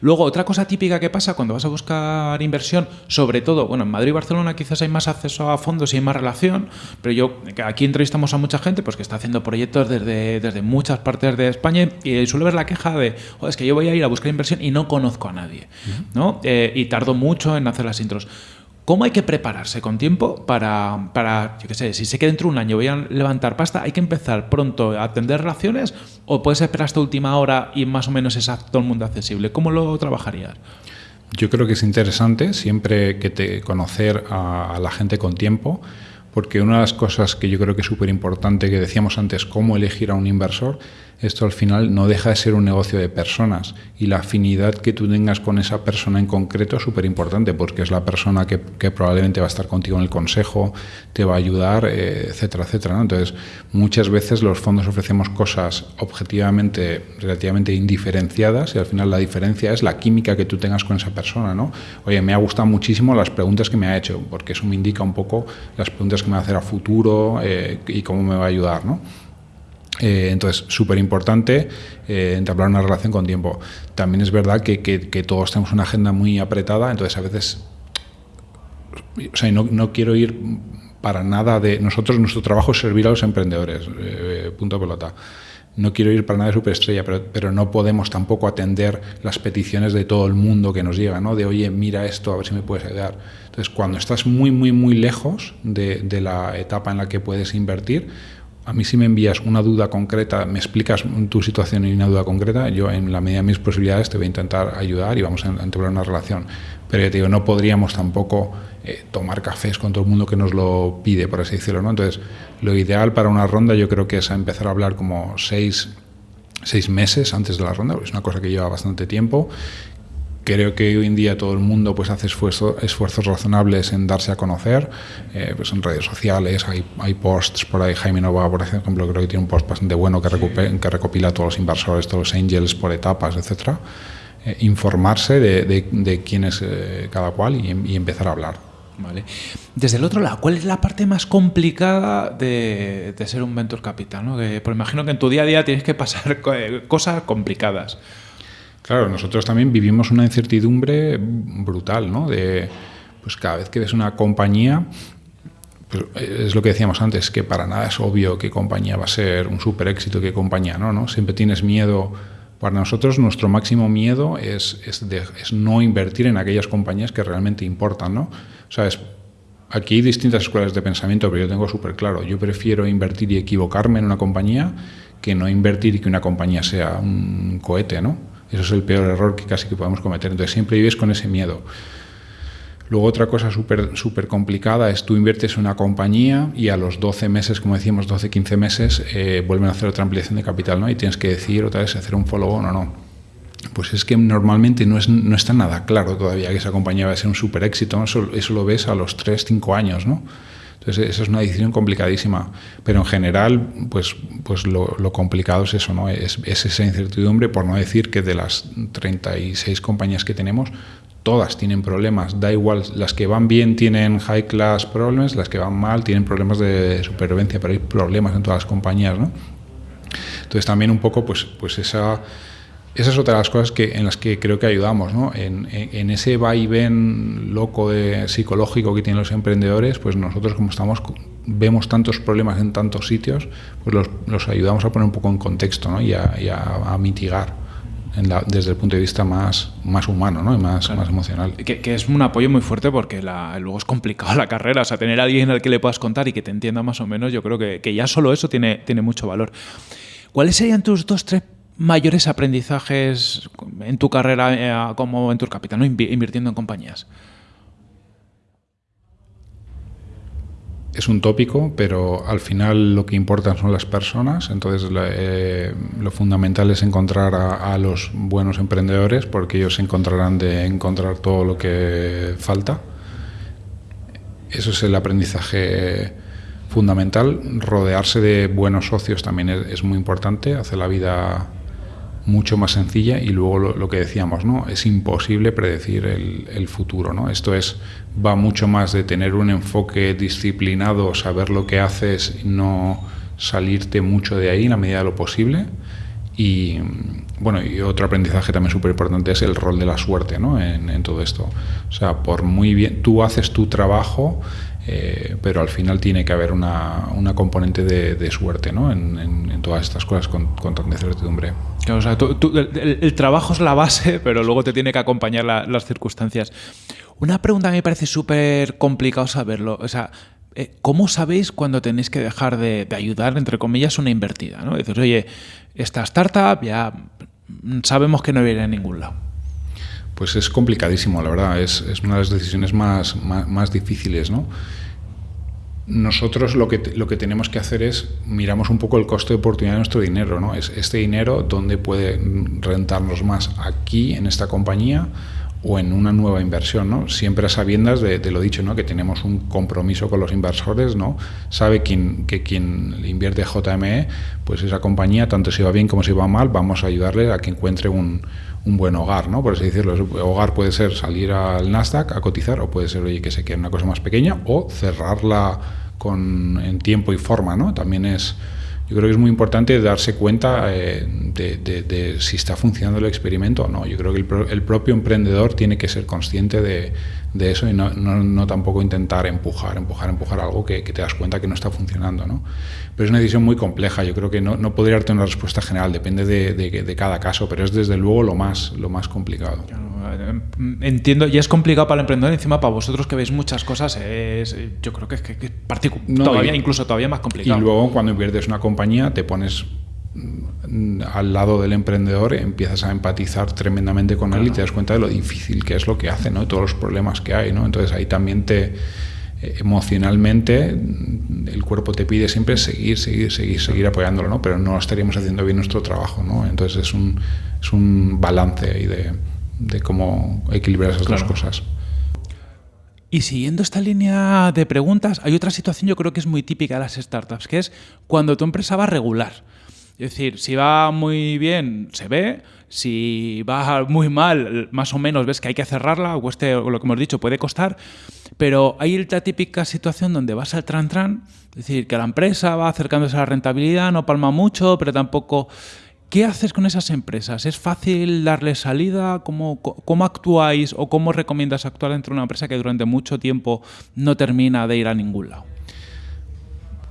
Luego, otra cosa típica que pasa cuando vas a buscar inversión, sobre todo, bueno, en Madrid y Barcelona quizás hay más acceso a fondos y hay más relación, pero yo, aquí entrevistamos a mucha gente pues que está haciendo proyectos desde, desde muchas partes de España y suele ver la queja de, es que yo voy a ir a buscar inversión y no conozco a nadie, ¿no? Eh, y tardo mucho en hacer las intros. ¿Cómo hay que prepararse con tiempo para, para yo qué sé, si sé que dentro de un año voy a levantar pasta, hay que empezar pronto a atender relaciones o puedes esperar hasta última hora y más o menos es a todo el mundo accesible? ¿Cómo lo trabajarías? Yo creo que es interesante siempre que te conocer a la gente con tiempo porque una de las cosas que yo creo que es súper importante, que decíamos antes, cómo elegir a un inversor, esto al final no deja de ser un negocio de personas y la afinidad que tú tengas con esa persona en concreto es súper importante porque es la persona que, probablemente va a estar contigo en el consejo, te va a ayudar, eh, etcétera, etcétera. Entonces, muchas veces los fondos ofrecemos cosas objetivamente relativamente indiferenciadas y al final la diferencia es la química que tú tengas con esa persona. ¿no? Oye, me ha gustado muchísimo las preguntas que me ha hecho porque eso me indica un poco las preguntas que me va a hacer a futuro eh, y cómo me va a ayudar. ¿no? Eh, entonces, súper importante eh, entablar una relación con tiempo. También es verdad que, todos tenemos una agenda muy apretada, entonces a veces, o sea, no, quiero ir para nada de... Nosotros, nuestro trabajo es servir a los emprendedores, eh, punto pelota. No quiero ir para nada de superestrella, pero, no podemos tampoco atender las peticiones de todo el mundo que nos llega, ¿no? De, oye, mira esto, a ver si me puedes ayudar. Entonces, cuando estás muy, muy, muy lejos de la etapa en la que puedes invertir, a mí si me envías una duda concreta, me explicas tu situación y una duda concreta, yo en la medida de mis posibilidades te voy a intentar ayudar y vamos a entablar una relación. Pero ya te digo, no podríamos tampoco eh, tomar cafés con todo el mundo que nos lo pide, por así decirlo. ¿no? Entonces, lo ideal para una ronda yo creo que es empezar a hablar como seis, seis meses antes de la ronda, es una cosa que lleva bastante tiempo Creo que hoy en día todo el mundo pues, hace esfuerzos razonables en darse a conocer, eh, pues en redes sociales, hay, hay, posts por ahí, Jaime Nova, por ejemplo, creo que tiene un post bastante bueno que, que recopila todos los inversores, todos los angels por etapas, etc. Eh, informarse de, de, quién es eh, cada cual y, empezar a hablar. Vale. Desde el otro lado, ¿cuál es la parte más complicada de, de ser un venture capital? ¿no? Que, pues imagino que en tu día a día tienes que pasar cosas complicadas. Claro, nosotros también vivimos una incertidumbre brutal, ¿no? De, pues cada vez que ves una compañía, pues es lo que decíamos antes, que para nada es obvio qué compañía va a ser un super éxito, qué compañía no, ¿no? Siempre tienes miedo. Para nosotros nuestro máximo miedo es, es, es no invertir en aquellas compañías que realmente importan, ¿no? O sea, aquí hay distintas escuelas de pensamiento, pero yo tengo súper claro, yo prefiero invertir y equivocarme en una compañía que no invertir y que una compañía sea un cohete, ¿no? Eso es el peor error que casi que podemos cometer. Entonces siempre vives con ese miedo. Luego otra cosa súper super complicada es tú inviertes en una compañía y a los 12 meses, como decíamos, 12, 15 meses, eh, vuelven a hacer otra ampliación de capital, ¿no? Y tienes que decir otra vez hacer un follow-on o no. Pues es que normalmente no, es, no está nada claro todavía que esa compañía va a ser un super éxito, eso, eso lo ves a los 3, 5 años, ¿no? Entonces, esa es una decisión complicadísima. Pero en general, pues, pues lo, lo complicado es eso, ¿no? Es, es, esa incertidumbre, por no decir que de las 36 compañías que tenemos, todas tienen problemas. Da igual, las que van bien tienen high class problems, las que van mal tienen problemas de supervivencia, pero hay problemas en todas las compañías, ¿no? Entonces también un poco, pues, pues esa esa es otra de las cosas que, en las que creo que ayudamos, ¿no? En, en, ese va y ven loco de, psicológico que tienen los emprendedores, pues nosotros como estamos vemos tantos problemas en tantos sitios, pues los, los ayudamos a poner un poco en contexto ¿no? y, a, y a, a mitigar. La, desde el punto de vista más, más humano ¿no? y más, claro. más emocional. Que, que, es un apoyo muy fuerte porque la, luego es complicado la carrera, o sea, tener a alguien al que le puedas contar y que te entienda más o menos, yo creo que, que ya solo eso tiene, tiene mucho valor. ¿Cuáles serían tus dos, tres mayores aprendizajes en tu carrera eh, como Venture Capital, ¿no? invirtiendo en compañías? Es un tópico, pero al final lo que importan son las personas, entonces eh, lo fundamental es encontrar a, los buenos emprendedores porque ellos encontrarán de encontrar todo lo que falta. Eso es el aprendizaje fundamental. Rodearse de buenos socios también es muy importante, hace la vida mucho más sencilla y luego lo, que decíamos, ¿no? Es imposible predecir el, futuro, ¿no? Esto es, va mucho más de tener un enfoque disciplinado, saber lo que haces no salirte mucho de ahí en la medida de lo posible. Y bueno, y otro aprendizaje también súper importante es el rol de la suerte, ¿no? En, en, todo esto. O sea, por muy bien, tú haces tu trabajo, eh, pero al final tiene que haber una, una componente de, de, suerte ¿no? en, en, en, todas estas cosas con, con tanta incertidumbre. O sea, tú, tú, el, el, trabajo es la base, pero luego te tiene que acompañar la, las circunstancias. Una pregunta que me parece súper complicado saberlo. O sea, eh, ¿cómo sabéis cuando tenéis que dejar de, de, ayudar, entre comillas, una invertida? ¿no? Dices, oye, esta startup ya sabemos que no viene a ningún lado. Pues es complicadísimo, la verdad, es, es una de las decisiones más, más, difíciles, ¿no? Nosotros lo que, lo que tenemos que hacer es miramos un poco el coste de oportunidad de nuestro dinero, ¿no? Es este dinero dónde puede rentarnos más aquí en esta compañía o en una nueva inversión, ¿no? Siempre a sabiendas de, de, lo dicho, ¿no? Que tenemos un compromiso con los inversores, ¿no? Sabe quien, que quien invierte JME, pues esa compañía, tanto si va bien como si va mal, vamos a ayudarle a que encuentre un, un buen hogar, ¿no? Por así decirlo. Hogar puede ser salir al Nasdaq a cotizar o puede ser, oye, que se quede una cosa más pequeña o cerrarla con, en tiempo y forma, ¿no? También es, yo creo que es muy importante darse cuenta eh, de, si está funcionando el experimento o no. Yo creo que el propio emprendedor tiene que ser consciente de, de eso y no, no, no, tampoco intentar empujar, empujar, empujar algo que, que, te das cuenta que no está funcionando. ¿no? Pero es una decisión muy compleja, yo creo que no, no podría darte una respuesta general, depende de, de, de, cada caso, pero es desde luego lo más, lo más complicado. Entiendo, y es complicado para el emprendedor, encima para vosotros que veis muchas cosas, es, yo creo que es, que es no, todavía, y, incluso todavía más complicado. Y luego cuando inviertes una compañía te pones al lado del emprendedor empiezas a empatizar tremendamente con claro. él y te das cuenta de lo difícil que es lo que hace, ¿no? todos los problemas que hay. ¿no? Entonces ahí también te emocionalmente el cuerpo te pide siempre seguir, seguir, seguir, seguir apoyándolo, ¿no? pero no estaríamos haciendo bien nuestro trabajo. ¿no? Entonces es un, es un balance ahí de, de cómo equilibrar esas claro. dos cosas. Y siguiendo esta línea de preguntas, hay otra situación yo creo que es muy típica de las startups, que es cuando tu empresa va regular. Es decir, si va muy bien, se ve. Si va muy mal, más o menos ves que hay que cerrarla, o este, lo que hemos dicho, puede costar. Pero hay la típica situación donde vas al tran-tran, es decir, que la empresa va acercándose a la rentabilidad, no palma mucho, pero tampoco... ¿Qué haces con esas empresas? ¿Es fácil darles salida? ¿Cómo, ¿Cómo actuáis o cómo recomiendas actuar dentro de una empresa que durante mucho tiempo no termina de ir a ningún lado?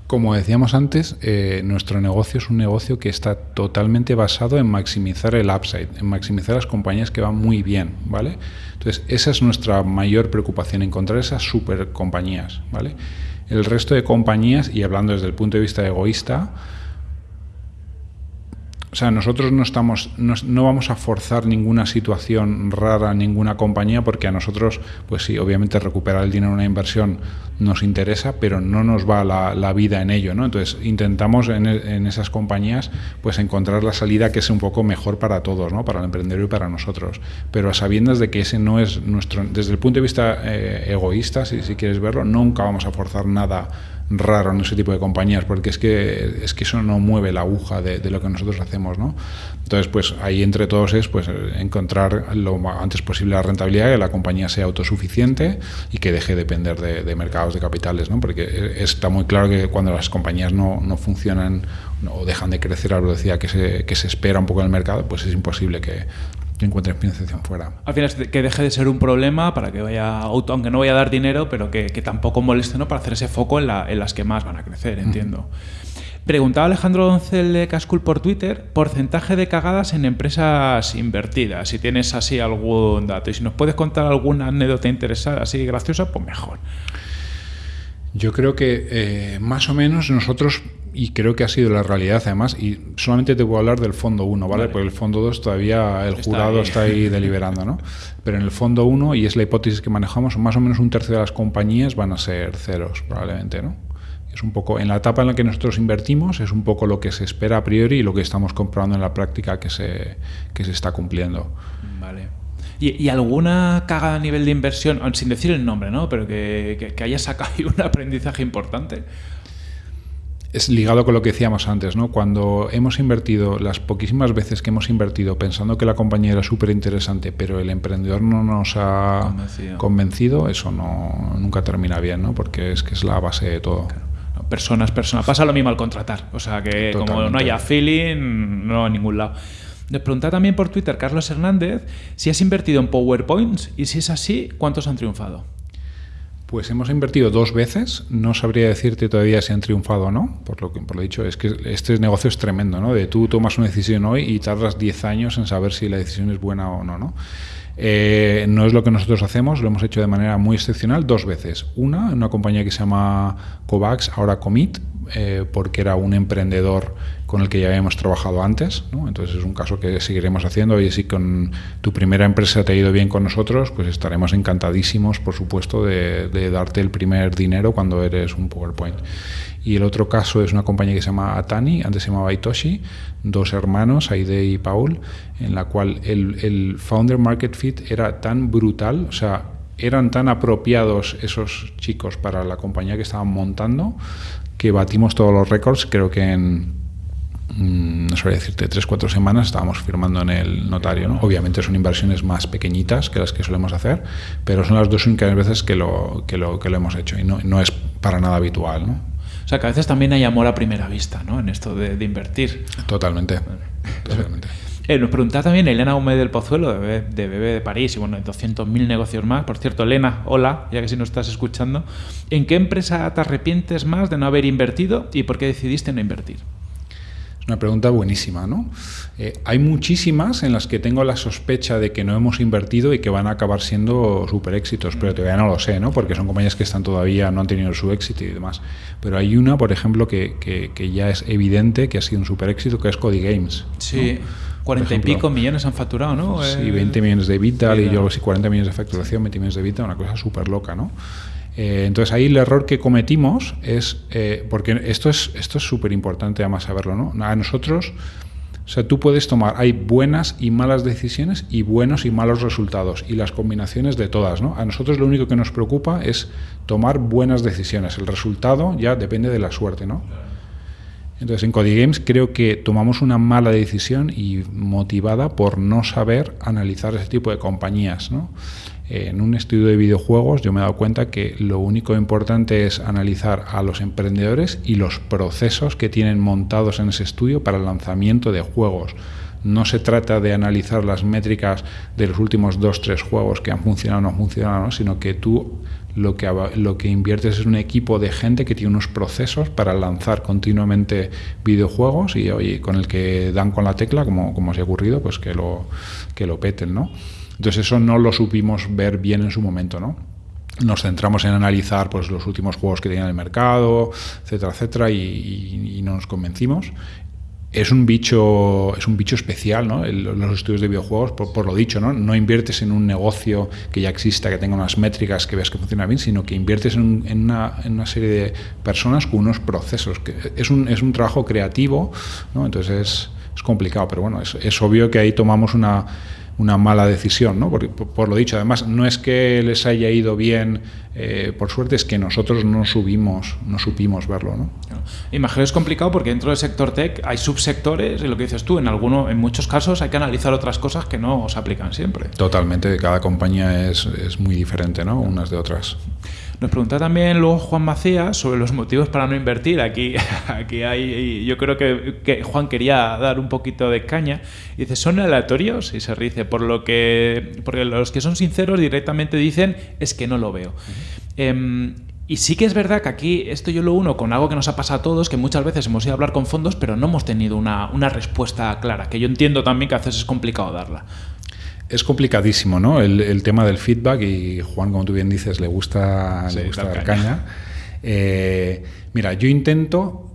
Como decíamos antes, eh, nuestro negocio es un negocio que está totalmente basado en maximizar el upside, en maximizar las compañías que van muy bien, ¿vale? Entonces, esa es nuestra mayor preocupación, encontrar esas super compañías, ¿vale? El resto de compañías, y hablando desde el punto de vista egoísta, sea, nosotros no estamos, no, vamos a forzar ninguna situación rara, ninguna compañía, porque a nosotros, pues sí, obviamente recuperar el dinero en una inversión nos interesa, pero no nos va la, vida en ello, ¿no? Entonces intentamos en, esas compañías, pues encontrar la salida que es un poco mejor para todos, ¿no? Para el emprendedor y para nosotros, pero a sabiendas de que ese no es nuestro, desde el punto de vista eh, egoísta, si, si quieres verlo, nunca vamos a forzar nada raro en ese tipo de compañías, porque es que, es que eso no mueve la aguja de, lo que nosotros hacemos, ¿no? Entonces, pues ahí entre todos es pues encontrar lo antes posible la rentabilidad, que la compañía sea autosuficiente y que deje de depender de, mercados de capitales, ¿no? Porque está muy claro que cuando las compañías no, no funcionan o dejan de crecer a la que se, que se espera un poco en el mercado, pues es imposible que, que encuentres financiación fuera. Al final, que deje de ser un problema para que vaya, aunque no vaya a dar dinero, pero que, tampoco moleste ¿no? para hacer ese foco en, la, en, las que más van a crecer, entiendo. Preguntaba Alejandro Doncel de Cascul por Twitter, porcentaje de cagadas en empresas invertidas, si tienes así algún dato. Y si nos puedes contar alguna anécdota interesada, así graciosa, pues mejor. Yo creo que eh, más o menos nosotros y creo que ha sido la realidad además, y solamente te voy a hablar del fondo 1, ¿vale? Porque el fondo 2 todavía el jurado está ahí deliberando, ¿no? Pero en el fondo 1, y es la hipótesis que manejamos, más o menos un tercio de las compañías van a ser ceros, probablemente, ¿no? Es un poco, en la etapa en la que nosotros invertimos, es un poco lo que se espera a priori y lo que estamos comprobando en la práctica que se, que se está cumpliendo. Vale. ¿Y, alguna caga a nivel de inversión, sin decir el nombre, ¿no? pero que, que, que haya sacado un aprendizaje importante? Es ligado con lo que decíamos antes, ¿no? Cuando hemos invertido, las poquísimas veces que hemos invertido pensando que la compañía era súper interesante, pero el emprendedor no nos ha convencido. eso no, nunca termina bien, ¿no? Porque es que es la base de todo. Personas, personas. Pasa lo mismo al contratar. O sea que como no haya feeling, no a ningún lado. Les pregunta también por Twitter Carlos Hernández si has invertido en PowerPoints y si es así, ¿cuántos han triunfado? Pues hemos invertido dos veces, no sabría decirte todavía si han triunfado o no, por lo que por dicho, es que este negocio es tremendo, ¿no? De tú tomas una decisión hoy y tardas 10 años en saber si la decisión es buena o no, ¿no? Eh, no es lo que nosotros hacemos, lo hemos hecho de manera muy excepcional dos veces. Una, en una compañía que se llama Covax, ahora Comit, eh, porque era un emprendedor con el que ya habíamos trabajado antes. Entonces es un caso que seguiremos haciendo y si con tu primera empresa te ha ido bien con nosotros, pues estaremos encantadísimos, por supuesto, de, darte el primer dinero cuando eres un PowerPoint. Y el otro caso es una compañía que se llama Atani, antes se llamaba Itoshi, dos hermanos, Aide y Paul, en la cual el, founder market fit era tan brutal, o sea, eran tan apropiados esos chicos para la compañía que estaban montando que batimos todos los récords, creo que en no sabría decirte, tres, cuatro semanas estábamos firmando en el notario. ¿no? Obviamente son inversiones más pequeñitas que las que solemos hacer, pero son las dos únicas veces que lo, que lo, que lo hemos hecho y no, no es para nada habitual. ¿no? O sea, que a veces también hay amor a primera vista ¿no? en esto de, invertir. Totalmente. totalmente. Eh, nos preguntaba también Elena Gómez del Pozuelo, de Bebé de París, y bueno, 200.000 negocios más. Por cierto, Elena, hola, ya que si nos estás escuchando. ¿En qué empresa te arrepientes más de no haber invertido y por qué decidiste no invertir? Una pregunta buenísima, ¿no? Eh, hay muchísimas en las que tengo la sospecha de que no hemos invertido y que van a acabar siendo súper éxitos, pero todavía no lo sé, ¿no? Porque son compañías que están todavía, no han tenido su éxito y demás. Pero hay una, por ejemplo, que, que, ya es evidente que ha sido un súper éxito, que es Cody Games. Sí. 40 y pico millones han facturado, ¿no? Sí, 20 millones de Vital y yo sí 40 millones de facturación, 20 millones de Vital, una cosa súper loca, ¿no? Eh, entonces ahí el error que cometimos es, eh, porque esto es esto es súper importante además saberlo, ¿no? A nosotros, o sea, tú puedes tomar, hay buenas y malas decisiones y buenos y malos resultados y las combinaciones de todas, ¿no? A nosotros lo único que nos preocupa es tomar buenas decisiones, el resultado ya depende de la suerte, ¿no? Entonces en Codigames creo que tomamos una mala decisión y motivada por no saber analizar ese tipo de compañías, ¿no? En un estudio de videojuegos yo me he dado cuenta que lo único importante es analizar a los emprendedores y los procesos que tienen montados en ese estudio para el lanzamiento de juegos. No se trata de analizar las métricas de los últimos dos, tres juegos que han funcionado o no han funcionado, sino que tú lo que, lo que inviertes es un equipo de gente que tiene unos procesos para lanzar continuamente videojuegos y con el que dan con la tecla, como, como se ha ocurrido, pues que lo, que lo peten, ¿no? Entonces eso no lo supimos ver bien en su momento, ¿no? Nos centramos en analizar pues, los últimos juegos que tenían en el mercado, etcétera, etcétera, y, no nos convencimos. es un bicho es un bicho especial ¿no? los estudios de videojuegos por, lo dicho ¿no? no inviertes en un negocio que ya exista que tenga unas métricas que veas que funciona bien sino que inviertes en, una, en una, serie de personas con unos procesos que es un, es un trabajo creativo ¿no? entonces es, es, complicado pero bueno es, es obvio que ahí tomamos una una mala decisión, ¿no? Por, por, lo dicho, además, no es que les haya ido bien, eh, por suerte, es que nosotros no subimos, no supimos verlo, ¿no? Imagino es complicado porque dentro del sector tech hay subsectores y lo que dices tú, en alguno, en muchos casos hay que analizar otras cosas que no se aplican siempre. Totalmente, cada compañía es, es muy diferente, ¿no? Unas de otras. Nos pregunta también luego Juan Macías sobre los motivos para no invertir. Aquí, aquí hay, yo creo que, Juan quería dar un poquito de caña. Dice, ¿son aleatorios? Y se dice, por lo que, porque los que son sinceros directamente dicen, es que no lo veo. Em, y sí que es verdad que aquí esto yo lo uno con algo que nos ha pasado a todos, que muchas veces hemos ido a hablar con fondos, pero no hemos tenido una, una respuesta clara, que yo entiendo también que a veces es complicado darla. Es complicadísimo, ¿no? El, tema del feedback y Juan, como tú bien dices, le gusta, le gusta dar caña. Eh, mira, yo intento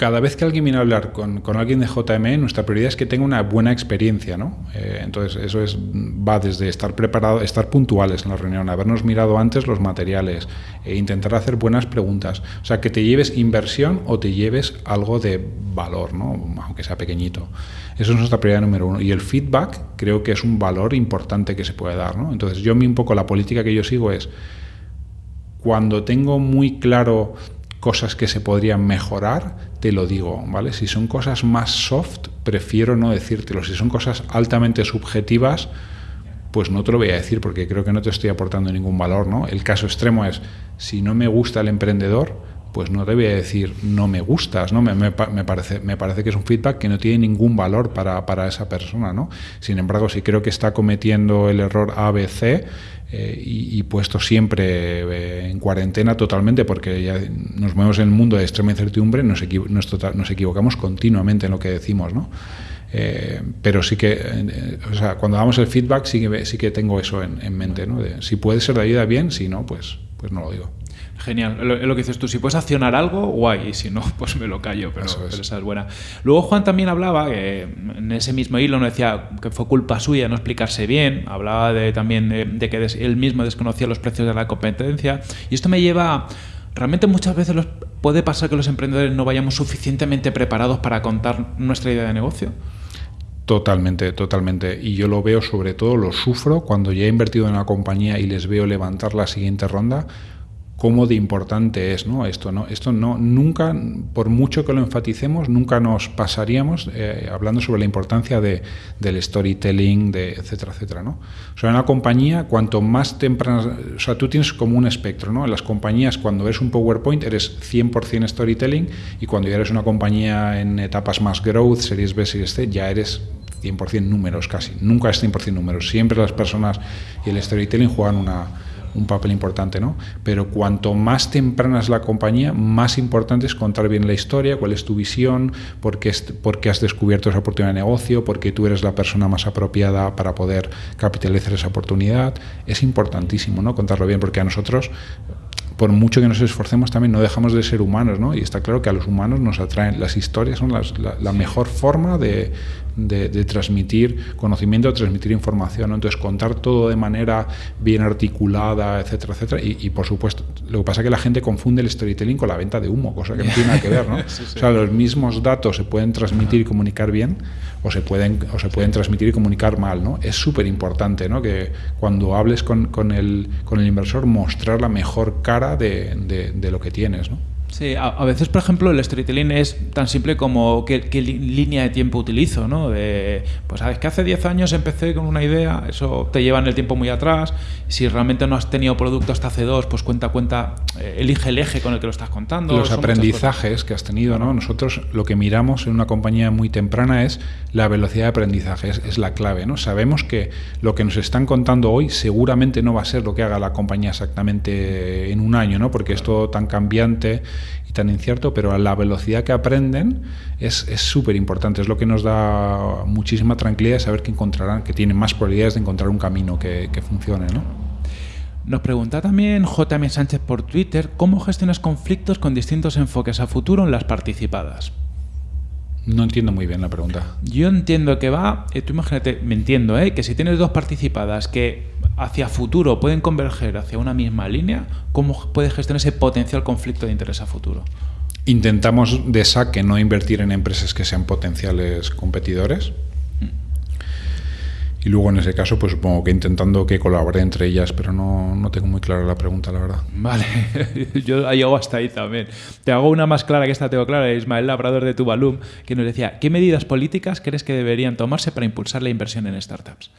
cada vez que alguien viene a hablar con, alguien de JME, nuestra prioridad es que tenga una buena experiencia, ¿no? Eh, entonces, eso es, va desde estar preparado, estar puntuales en la reunión, habernos mirado antes los materiales, e intentar hacer buenas preguntas. O sea, que te lleves inversión o te lleves algo de valor, ¿no? Aunque sea pequeñito. Eso es nuestra prioridad número uno. Y el feedback creo que es un valor importante que se puede dar, ¿no? Entonces, yo un poco la política que yo sigo es cuando tengo muy claro cosas que se podrían mejorar, te lo digo, ¿vale? Si son cosas más soft, prefiero no decírtelo. Si son cosas altamente subjetivas, pues no te lo voy a decir porque creo que no te estoy aportando ningún valor, ¿no? El caso extremo es, si no me gusta el emprendedor, pues no a decir no me gustas, ¿no? Me, parece, me parece que es un feedback que no tiene ningún valor para, para, esa persona, ¿no? Sin embargo, si creo que está cometiendo el error ABC, eh, y, puesto siempre eh, en cuarentena totalmente, porque ya nos movemos en el mundo de extrema incertidumbre, nos, tota-, nos, equivocamos continuamente en lo que decimos, ¿no? Eh, pero sí que, o sea, cuando damos el feedback sí que, sí que tengo eso en, en mente, ¿no? Si puede ser de ayuda, bien, si no, pues, pues no lo digo. Genial, lo, lo, que dices tú, si puedes accionar algo, guay, y si no, pues me lo callo, pero, esa es buena. Luego Juan también hablaba, que en ese mismo hilo no decía que fue culpa suya no explicarse bien, hablaba de, también de, que él mismo desconocía los precios de la competencia, y esto me lleva... Realmente muchas veces los, puede pasar que los emprendedores no vayamos suficientemente preparados para contar nuestra idea de negocio. Totalmente, totalmente. Y yo lo veo sobre todo, lo sufro cuando ya he invertido en la compañía y les veo levantar la siguiente ronda cómo de importante es ¿no? esto. ¿no? Esto no, nunca, por mucho que lo enfaticemos, nunca nos pasaríamos eh, hablando sobre la importancia de, del storytelling, de etcétera, etcétera. ¿no? O sea, en una compañía, cuanto más temprano, o sea, tú tienes como un espectro, ¿no? En las compañías, cuando eres un PowerPoint, eres 100% storytelling y cuando ya eres una compañía en etapas más growth, series B, series C, ya eres 100% números casi. Nunca es 100% números. Siempre las personas y el storytelling juegan una un papel importante, ¿no? Pero cuanto más temprana es la compañía, más importante es contar bien la historia, cuál es tu visión, por qué, por qué has descubierto esa oportunidad de negocio, por qué tú eres la persona más apropiada para poder capitalizar esa oportunidad. Es importantísimo, ¿no? Contarlo bien, porque a nosotros por mucho que nos esforcemos también no dejamos de ser humanos, ¿no? Y está claro que a los humanos nos atraen, las historias son la, mejor forma de, transmitir conocimiento, de transmitir información, Entonces contar todo de manera bien articulada, etcétera, etcétera. Y, por supuesto, lo que pasa es que la gente confunde el storytelling con la venta de humo, cosa que no tiene nada que ver, ¿no? O sea, los mismos datos se pueden transmitir y comunicar bien o se pueden, o se pueden transmitir y comunicar mal, ¿no? Es súper importante, ¿no? Que cuando hables con, con, el, con el inversor mostrar la mejor cara de, de, lo que tienes. ¿no? Sí, a, veces, por ejemplo, el storytelling es tan simple como qué, línea de tiempo utilizo, ¿no? De, pues sabes que hace 10 años empecé con una idea, eso te lleva en el tiempo muy atrás. Si realmente no has tenido producto hasta hace dos, pues cuenta, cuenta, eh, elige el eje con el que lo estás contando. Los aprendizajes que has tenido, ¿no? Nosotros lo que miramos en una compañía muy temprana es la velocidad de aprendizaje, es, la clave, ¿no? Sabemos que lo que nos están contando hoy seguramente no va a ser lo que haga la compañía exactamente en un año, ¿no? Porque es todo tan cambiante y tan incierto, pero a la velocidad que aprenden es súper importante. Es lo que nos da muchísima tranquilidad saber que encontrarán, que tienen más probabilidades de encontrar un camino que, funcione. ¿no? Nos pregunta también JM Sánchez por Twitter cómo gestionas conflictos con distintos enfoques a futuro en las participadas. No entiendo muy bien la pregunta. Yo entiendo que va, eh, tú imagínate, me entiendo, ¿eh? que si tienes dos participadas que hacia futuro pueden converger hacia una misma línea, ¿cómo puedes gestionar ese potencial conflicto de interés a futuro? Intentamos de saque no invertir en empresas que sean potenciales competidores. Y luego en ese caso, pues supongo que intentando que colabore entre ellas, pero no, no tengo muy clara la pregunta, la verdad. Vale, yo llego hasta ahí también. Te hago una más clara que esta tengo clara, Ismael Labrador de Tuvalum, que nos decía, ¿qué medidas políticas crees que deberían tomarse para impulsar la inversión en startups?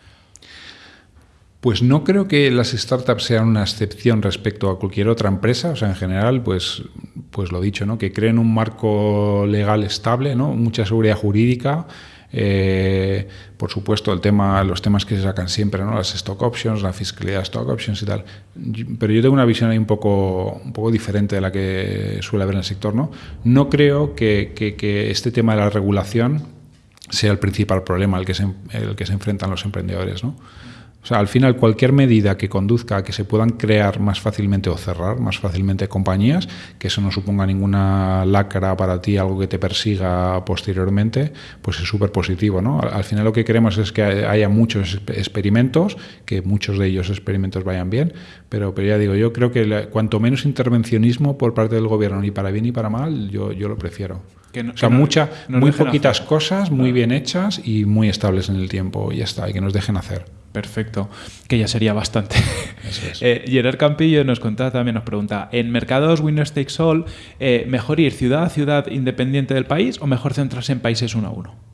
Pues no creo que las startups sean una excepción respecto a cualquier otra empresa. O sea, en general, pues, pues lo dicho, ¿no? Que creen un marco legal estable, ¿no? Mucha seguridad jurídica. Eh, por supuesto, el tema, los temas que se sacan siempre, ¿no? las stock options, la fiscalidad stock options y tal. Pero yo tengo una visión ahí un poco, un poco diferente de la que suele haber en el sector. No, no creo que este tema de la regulación sea el principal problema al que se, el que se enfrentan los emprendedores. ¿no? O sea, al final cualquier medida que conduzca a que se puedan crear más fácilmente o cerrar más fácilmente compañías, que eso no suponga ninguna lacra para ti, algo que te persiga posteriormente, pues es súper positivo. ¿no? Al final lo que queremos es que haya muchos experimentos, que muchos de ellos experimentos vayan bien, pero, pero ya digo, yo creo que cuanto menos intervencionismo por parte del gobierno, ni para bien ni para mal, yo, yo lo prefiero. o sea, mucha, muy poquitas cosas, muy bien hechas y muy estables en el tiempo, y ya está, y que nos dejen hacer. Perfecto, que ya sería bastante. eh, Gerard Campillo nos contaba también, nos pregunta, ¿en mercados Winner Takes All, eh, mejor ir ciudad a ciudad independiente del país o mejor centrarse en países uno a uno?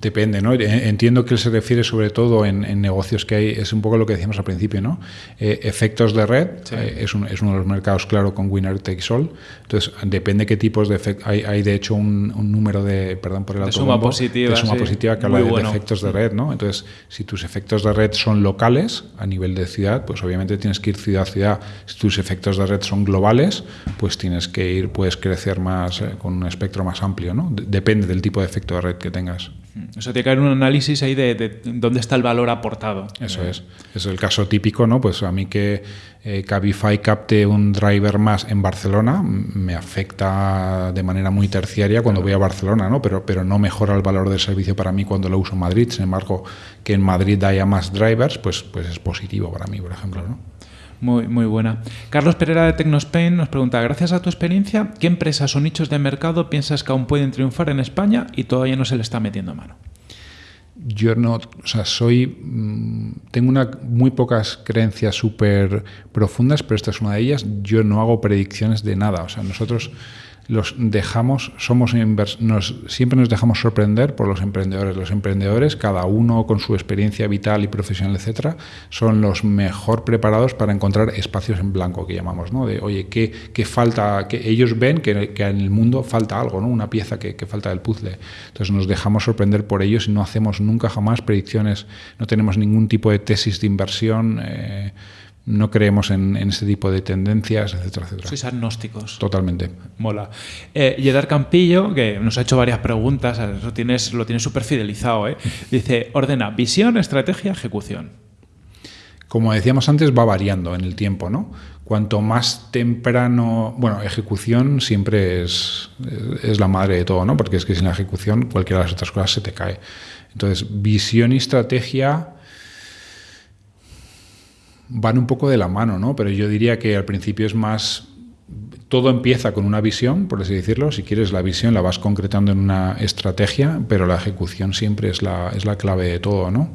Depende, ¿no? Entiendo que él se refiere sobre todo en, en, negocios que hay, es un poco lo que decíamos al principio, ¿no? Eh, efectos de red sí. eh, es, un, es, uno de los mercados, claro, con Winner Takes All. Entonces, depende qué tipos de efectos. Hay, hay, de hecho un, un, número de, perdón por el de suma positiva, de suma sí. positiva que habla de, bueno. de, efectos de red, ¿no? Entonces, si tus efectos de red son locales a nivel de ciudad, pues obviamente tienes que ir ciudad a ciudad. Si tus efectos de red son globales, pues tienes que ir, puedes crecer más eh, con un espectro más amplio, ¿no? Depende del tipo de efecto de red que tengas. Eso tiene que haber un análisis ahí de, de, dónde está el valor aportado. Eso es. Es el caso típico, ¿no? Pues a mí que eh, Cabify capte un driver más en Barcelona me afecta de manera muy terciaria cuando voy a Barcelona, ¿no? Pero, pero no mejora el valor del servicio para mí cuando lo uso en Madrid. Sin embargo, que en Madrid haya más drivers, pues, pues es positivo para mí, por ejemplo, ¿no? Muy, muy buena. Carlos Pereira de Tecnospain nos pregunta, gracias a tu experiencia, ¿qué empresas o nichos de mercado piensas que aún pueden triunfar en España y todavía no se le está metiendo mano? Yo no, o sea, soy, mmm, tengo una, muy pocas creencias súper profundas, pero esta es una de ellas. Yo no hago predicciones de nada. O sea, nosotros los dejamos, somos nos, siempre nos dejamos sorprender por los emprendedores. Los emprendedores, cada uno con su experiencia vital y profesional, etcétera, son los mejor preparados para encontrar espacios en blanco, que llamamos, ¿no? De, oye, ¿qué, qué falta? Que ellos ven que, que, en el mundo falta algo, ¿no? Una pieza que, que, falta del puzzle. Entonces nos dejamos sorprender por ellos y no hacemos nunca jamás predicciones, no tenemos ningún tipo de tesis de inversión. Eh, no creemos en, en, ese tipo de tendencias, etcétera, etcétera. Sois agnósticos. Totalmente. Mola. Eh, Yedar Campillo, que nos ha hecho varias preguntas, eso tienes, lo tienes súper fidelizado, ¿eh? dice, ordena visión, estrategia, ejecución. Como decíamos antes, va variando en el tiempo, ¿no? Cuanto más temprano, bueno, ejecución siempre es, es la madre de todo, ¿no? Porque es que sin la ejecución cualquiera de las otras cosas se te cae. Entonces, visión y estrategia van un poco de la mano, ¿no? Pero yo diría que al principio es más todo empieza con una visión, por así decirlo. Si quieres la visión la vas concretando en una estrategia, pero la ejecución siempre es la, es la clave de todo, ¿no?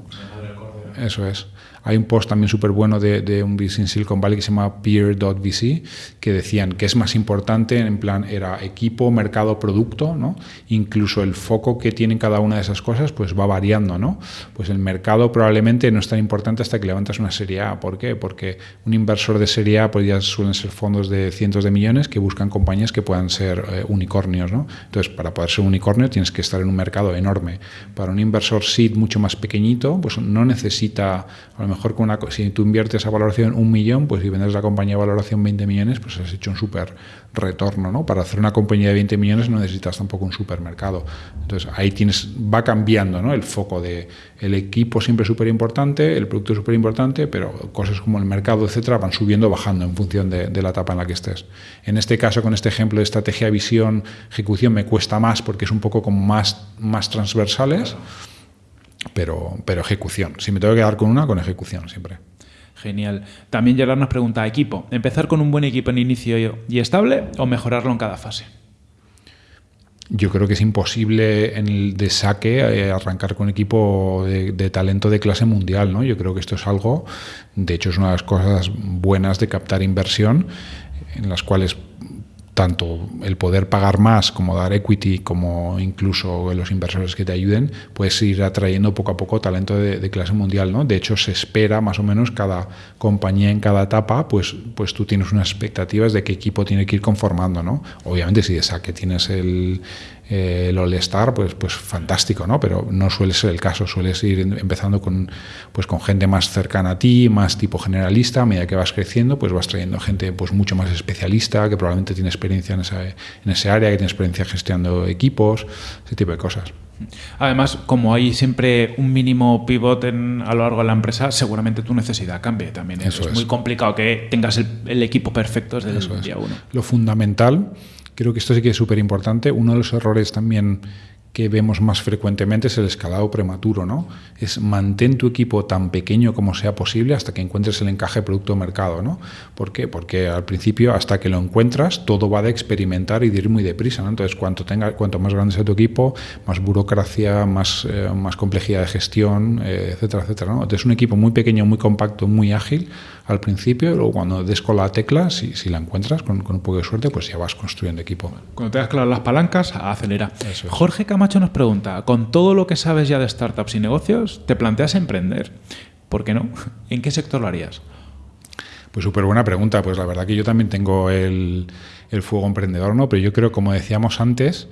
Eso es. Hay un post también súper bueno de, de, un VC en Silicon Valley que se llama peer.vc, que decían que es más importante, en plan, era equipo, mercado, producto, ¿no? Incluso el foco que tienen cada una de esas cosas, pues va variando, ¿no? Pues el mercado probablemente no es tan importante hasta que levantas una serie A. ¿Por qué? Porque un inversor de serie A, pues ya suelen ser fondos de cientos de millones que buscan compañías que puedan ser eh, unicornios, ¿no? Entonces, para poder ser unicornio tienes que estar en un mercado enorme. Para un inversor seed mucho más pequeñito, pues no necesita, a lo mejor con una, si tú inviertes a valoración un millón, pues si vendes la compañía a valoración 20 millones, pues has hecho un súper retorno, ¿no? Para hacer una compañía de 20 millones no necesitas tampoco un supermercado. Entonces ahí tienes, va cambiando, ¿no? El foco de el equipo siempre súper importante, el producto súper importante, pero cosas como el mercado, etcétera, van subiendo, bajando en función de, de la etapa en la que estés. En este caso, con este ejemplo de estrategia, visión, ejecución, me cuesta más porque es un poco como más, más transversales pero, pero ejecución. Si me tengo que quedar con una, con ejecución siempre. Genial. También Gerard nos pregunta, equipo, ¿empezar con un buen equipo en inicio y estable o mejorarlo en cada fase? Yo creo que es imposible en el de saque eh, arrancar con equipo de, de, talento de clase mundial. ¿no? Yo creo que esto es algo, de hecho es una de las cosas buenas de captar inversión, en las cuales tanto el poder pagar más como dar equity, como incluso los inversores que te ayuden, puedes ir atrayendo poco a poco talento de, clase mundial. ¿no? De hecho, se espera más o menos cada compañía en cada etapa, pues, pues tú tienes unas expectativas de qué equipo tiene que ir conformando. ¿no? Obviamente, si de saque tienes el, eh, el All-Star, pues, pues fantástico, ¿no? Pero no suele ser el caso, sueles ir empezando con, pues, con gente más cercana a ti, más tipo generalista, a medida que vas creciendo, pues vas trayendo gente pues, mucho más especialista, que probablemente tiene experiencia en, esa, en ese área, que tiene experiencia gestionando equipos, ese tipo de cosas. Además, como hay siempre un mínimo pivot en, a lo largo de la empresa, seguramente tu necesidad cambie también. Eso es, es, muy complicado que tengas el, el equipo perfecto desde Eso el día uno. Lo fundamental Creo que esto sí que es súper importante. Uno de los errores también que vemos más frecuentemente es el escalado prematuro, ¿no? Es mantén tu equipo tan pequeño como sea posible hasta que encuentres el encaje producto-mercado, ¿no? ¿Por qué? Porque al principio, hasta que lo encuentras, todo va de experimentar y de ir muy deprisa, ¿no? Entonces, cuanto, tenga, cuanto más grande sea tu equipo, más burocracia, más, eh, complejidad de gestión, eh, etcétera, etcétera, ¿no? Entonces, un equipo muy pequeño, muy compacto, muy ágil, al principio, luego cuando des con la tecla, si, si la encuentras con, con, un poco de suerte, pues ya vas construyendo equipo. Cuando tengas claras las palancas, acelera. Es. Jorge Camacho nos pregunta, con todo lo que sabes ya de startups y negocios, ¿te planteas emprender? ¿Por qué no? ¿En qué sector lo harías? Pues súper buena pregunta. Pues la verdad que yo también tengo el, el fuego emprendedor, ¿no? Pero yo creo, como decíamos antes,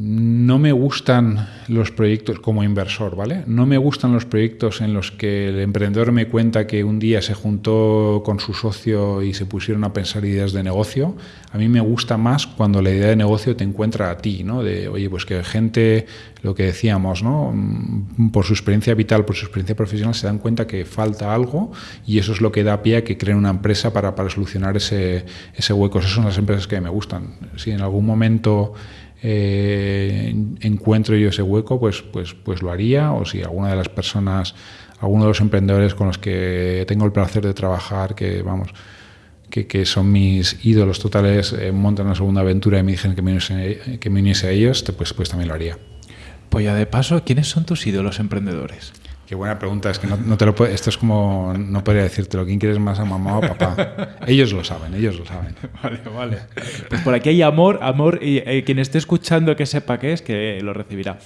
no me gustan los proyectos como inversor, ¿vale? No me gustan los proyectos en los que el emprendedor me cuenta que un día se juntó con su socio y se pusieron a pensar ideas de negocio. A mí me gusta más cuando la idea de negocio te encuentra a ti, ¿no? De, oye, pues que gente, lo que decíamos, ¿no? Por su experiencia vital, por su experiencia profesional, se dan cuenta que falta algo y eso es lo que da pie a que creen una empresa para, para solucionar ese, ese hueco. Esas son las empresas que me gustan. Si en algún momento eh, encuentro yo ese hueco, pues, pues, pues lo haría, o si alguna de las personas, alguno de los emprendedores con los que tengo el placer de trabajar, que vamos, que, que son mis ídolos totales, eh, montan una segunda aventura y me dijeron que me uniese, que me uniese a ellos, pues, pues también lo haría. Pues ya de paso, ¿quiénes son tus ídolos emprendedores? Qué buena pregunta, es que no, no te lo puedo, esto es como, no podría decírtelo, ¿quién quieres más a mamá o papá? ellos lo saben, ellos lo saben. Vale, vale. Pues por aquí hay amor, amor, y eh, quien esté escuchando que sepa qué es, que lo recibirá.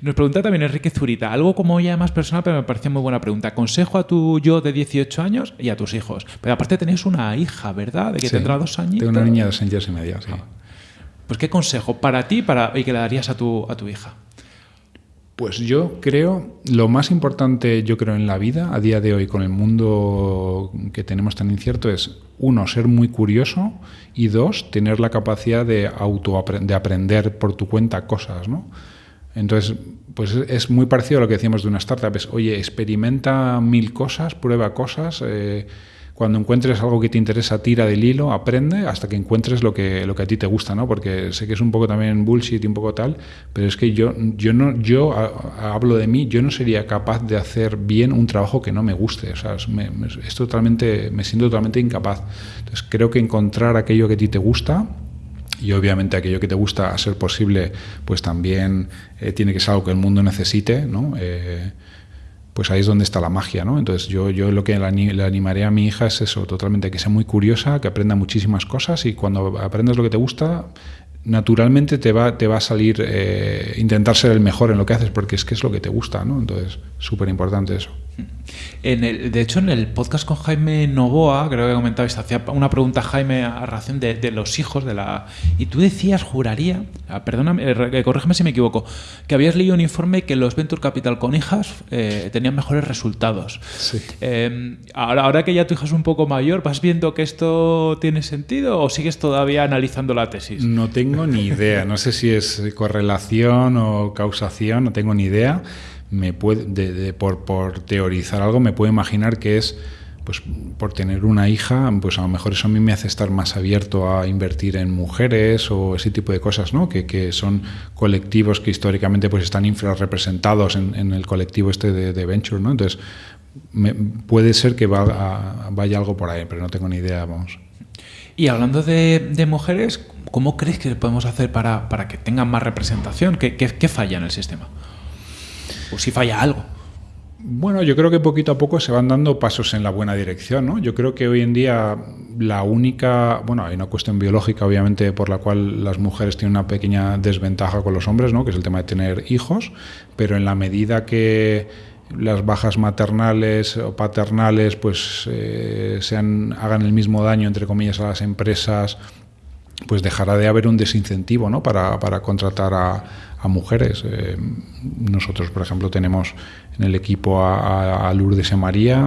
Nos pregunta también Enrique Zurita, algo como ya más personal, pero me pareció muy buena pregunta. Consejo a tu yo de 18 años y a tus hijos. Pero aparte tenéis una hija, ¿verdad? De que sí, tendrá dos años. Tengo una niña de dos años y medio, sí. Pues qué consejo para ti para, y que le darías a tu, a tu hija. Pues yo creo, lo más importante yo creo en la vida, a día de hoy, con el mundo que tenemos tan incierto, es, uno, ser muy curioso y dos, tener la capacidad de auto de aprender por tu cuenta cosas, ¿no? Entonces, pues es muy parecido a lo que decíamos de una startup, es, oye, experimenta mil cosas, prueba cosas, eh, cuando encuentres algo que te interesa, tira del hilo, aprende hasta que encuentres lo que, lo que a ti te gusta, ¿no? Porque sé que es un poco también bullshit y un poco tal, pero es que yo, yo, no, yo a, hablo de mí, yo no sería capaz de hacer bien un trabajo que no me guste, o sea, me, me, es totalmente, me siento totalmente incapaz. Entonces creo que encontrar aquello que a ti te gusta, y obviamente aquello que te gusta, a ser posible, pues también eh, tiene que ser algo que el mundo necesite, ¿no? Eh, pues ahí es donde está la magia, ¿no? Entonces yo, yo lo que le animaría a mi hija es eso, totalmente, que sea muy curiosa, que aprenda muchísimas cosas y cuando aprendas lo que te gusta, naturalmente te va, te va a salir eh, intentar ser el mejor en lo que haces porque es que es lo que te gusta, ¿no? Entonces, súper importante eso. En el, de hecho, en el podcast con Jaime Novoa, creo que comentabais, hacía una pregunta Jaime a relación de, los hijos de la. Y tú decías, juraría, ah, perdóname, eh, corrígeme si me equivoco, que habías leído un informe que los Venture Capital con hijas eh, tenían mejores resultados. Sí. Em, ahora, ahora que ya tu hija es un poco mayor, ¿vas viendo que esto tiene sentido o sigues todavía analizando la tesis? No tengo ni idea. No sé si es correlación o causación, no tengo ni idea me puede, por, por, teorizar algo, me puedo imaginar que es, pues por tener una hija, pues a lo mejor eso a mí me hace estar más abierto a invertir en mujeres o ese tipo de cosas, ¿no? Que, que son colectivos que históricamente pues están infrarrepresentados en, en el colectivo este de, Venture, ¿no? Entonces, puede ser que vaya algo por ahí, pero no tengo ni idea, vamos. Y hablando de, de mujeres, ¿cómo crees que podemos hacer para, para que tengan más representación? ¿Qué, qué, qué falla en el sistema? O si falla algo. Bueno, yo creo que poquito a poco se van dando pasos en la buena dirección, ¿no? Yo creo que hoy en día la única, bueno, hay una cuestión biológica obviamente por la cual las mujeres tienen una pequeña desventaja con los hombres, ¿no? Que es el tema de tener hijos, pero en la medida que las bajas maternales o paternales pues eh, sean, hagan el mismo daño entre comillas a las empresas, pues dejará de haber un desincentivo, ¿no? Para, para contratar a a mujeres. Eh, nosotros, por ejemplo, tenemos en el equipo a, Lourdes y María,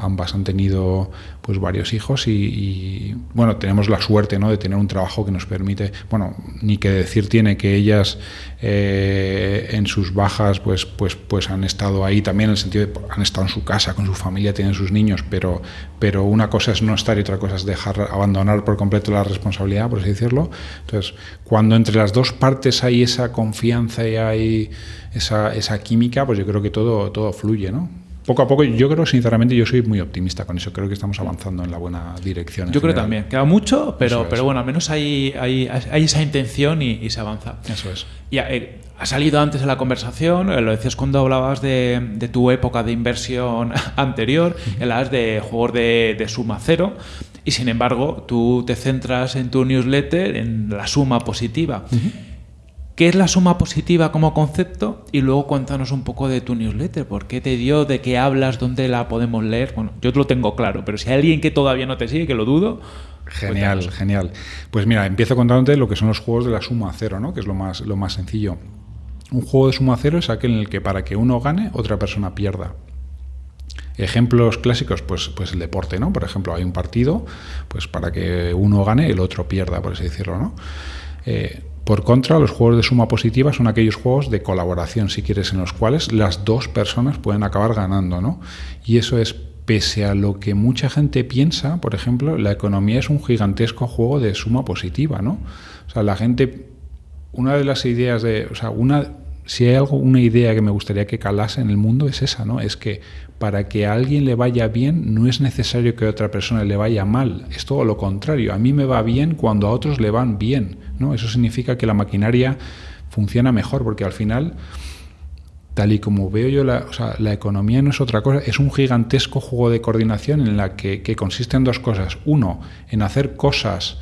ambas han tenido pues varios hijos y, bueno, tenemos la suerte ¿no? de tener un trabajo que nos permite, bueno, ni que decir tiene que ellas eh, en sus bajas pues, pues, pues han estado ahí también en el sentido de han estado en su casa con su familia, tienen sus niños, pero, pero una cosa es no estar y otra cosa es dejar, abandonar por completo la responsabilidad, por así decirlo. Entonces, cuando entre las dos partes hay esa confianza y hay esa, esa química, pues yo creo que todo, todo fluye, ¿no? Poco a poco, yo creo, sinceramente, yo soy muy optimista con eso. Creo que estamos avanzando en la buena dirección. Yo creo también. Queda mucho, pero, pero bueno, al menos hay, hay, hay esa intención y, se avanza. Eso es. Y, eh, ha salido antes en la conversación, eh, lo decías cuando hablabas de, de tu época de inversión anterior, hablabas de juegos de, de suma cero. Y sin embargo, tú te centras en tu newsletter en la suma positiva. ¿Qué es la suma positiva como concepto? Y luego cuéntanos un poco de tu newsletter. ¿Por qué te dio? ¿De qué hablas? ¿Dónde la podemos leer? Bueno, yo lo tengo claro, pero si hay alguien que todavía no te sigue, que lo dudo. Genial, genial. Pues mira, empiezo contándote lo que son los juegos de la suma cero, ¿no? Que es lo más, lo más sencillo. Un juego de suma cero es aquel en el que para que uno gane, otra persona pierda. Ejemplos clásicos, pues, pues el deporte, ¿no? Por ejemplo, hay un partido, pues para que uno gane, el otro pierda, por así decirlo, ¿no? Eh, por contra, los juegos de suma positiva son aquellos juegos de colaboración, si quieres, en los cuales las dos personas pueden acabar ganando, ¿no? Y eso es pese a lo que mucha gente piensa, por ejemplo, la economía es un gigantesco juego de suma positiva, ¿no? O sea, la gente, una de las ideas de, o sea, una, si hay algo, una idea que me gustaría que calase en el mundo es esa, ¿no? Es que para que a alguien le vaya bien no es necesario que a otra persona le vaya mal, es todo lo contrario. A mí me va bien cuando a otros le van bien, ¿no? Eso significa que la maquinaria funciona mejor, porque al final, tal y como veo yo, la, la economía no es otra cosa, es un gigantesco juego de coordinación en la que, que consiste en dos cosas. Uno, en hacer cosas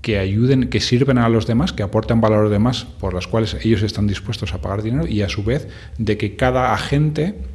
que ayuden, que sirven a los demás, que aporten valor a los demás, por las cuales ellos están dispuestos a pagar dinero, y a su vez de que cada agente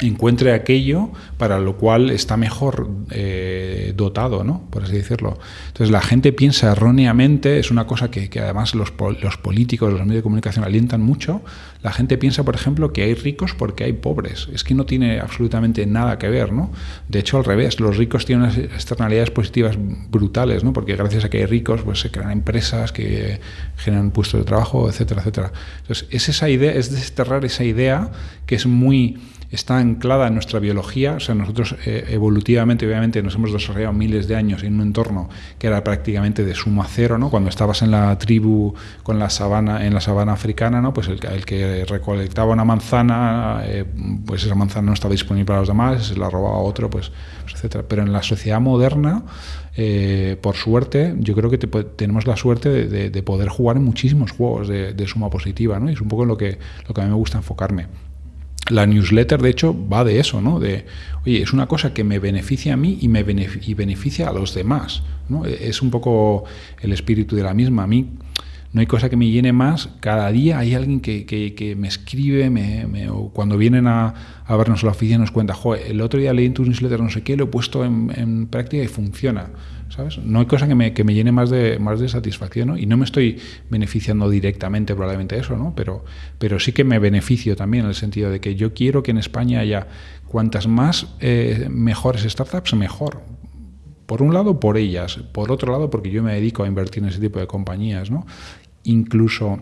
encuentre aquello para lo cual está mejor eh, dotado, ¿no? por así decirlo. Entonces la gente piensa erróneamente, es una cosa que, además los, los, políticos, los medios de comunicación alientan mucho, la gente piensa, por ejemplo, que hay ricos porque hay pobres. Es que no tiene absolutamente nada que ver. ¿no? De hecho, al revés, los ricos tienen unas externalidades positivas brutales, ¿no? porque gracias a que hay ricos pues, se crean empresas que generan puestos de trabajo, etcétera, etcétera. Entonces es esa idea, es desterrar esa idea que es muy está anclada en nuestra biología, o sea, nosotros eh, evolutivamente, obviamente, nos hemos desarrollado miles de años en un entorno que era prácticamente de suma cero, ¿no? Cuando estabas en la tribu con la sabana, en la sabana africana, ¿no? Pues el, que recolectaba una manzana, eh, pues esa manzana no estaba disponible para los demás, se la robaba otro, pues, pues etcétera. Pero en la sociedad moderna, eh, por suerte, yo creo que tenemos la suerte de, poder jugar en muchísimos juegos de, de, suma positiva, ¿no? Y es un poco lo que, lo que a mí me gusta enfocarme la newsletter, de hecho, va de eso, ¿no? De, oye, es una cosa que me beneficia a mí y me beneficia, a los demás, ¿no? E-, es un poco el espíritu de la misma. A mí no hay cosa que me llene más. Cada día hay alguien que, que, me escribe, o cuando vienen a, vernos a la oficina nos cuenta, joder, el otro día leí en tu newsletter no sé qué, lo he puesto en, en práctica y funciona. ¿Sabes? No hay cosa que me, que me llene más de, más de satisfacción, ¿no? Y no me estoy beneficiando directamente probablemente de eso, ¿no? Pero, pero sí que me beneficio también en el sentido de que yo quiero que en España haya cuantas más eh, mejores startups, mejor. Por un lado, por ellas. Por otro lado, porque yo me dedico a invertir en ese tipo de compañías, ¿no? Incluso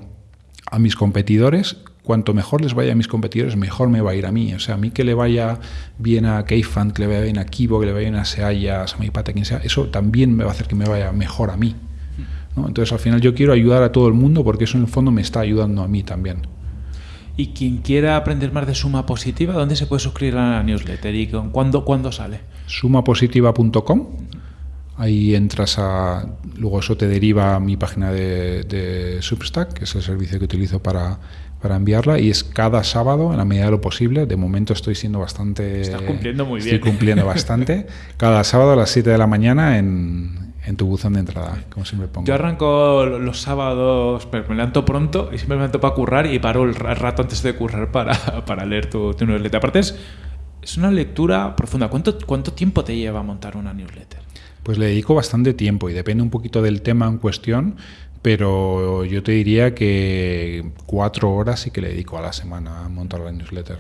a mis competidores, cuanto mejor les vaya a mis competidores, mejor me va a ir a mí. O sea, a mí que le vaya bien a Keyfund, que le vaya bien a Kibo, que le vaya bien a Seaya, a Samaipata, quien sea, eso también me va a hacer que me vaya mejor a mí. Entonces, al final yo quiero ayudar a todo el mundo porque eso en el fondo me está ayudando a mí también. Y quien quiera aprender más de suma positiva, ¿dónde se puede suscribir a la newsletter y cuándo, cuándo sale? sumapositiva.com. Ahí entras a. Luego eso te deriva a mi página de, Substack, que es el servicio que utilizo para, para enviarla. Y es cada sábado, en la medida de lo posible. De momento estoy siendo bastante. Estás cumpliendo muy bien. Estoy cumpliendo bastante. Cada sábado a las 7 de la mañana en, en tu buzón de entrada, como siempre pongo. Yo arranco los sábados, pero me levanto pronto y siempre me levanto para currar y paro el rato antes de currar para, para leer tu, tu, newsletter. Aparte es, es una lectura profunda. ¿Cuánto, ¿Cuánto tiempo te lleva montar una newsletter? Pues le dedico bastante tiempo y depende un poquito del tema en cuestión, pero yo te diría que cuatro horas sí que le dedico a la semana a montar la newsletter.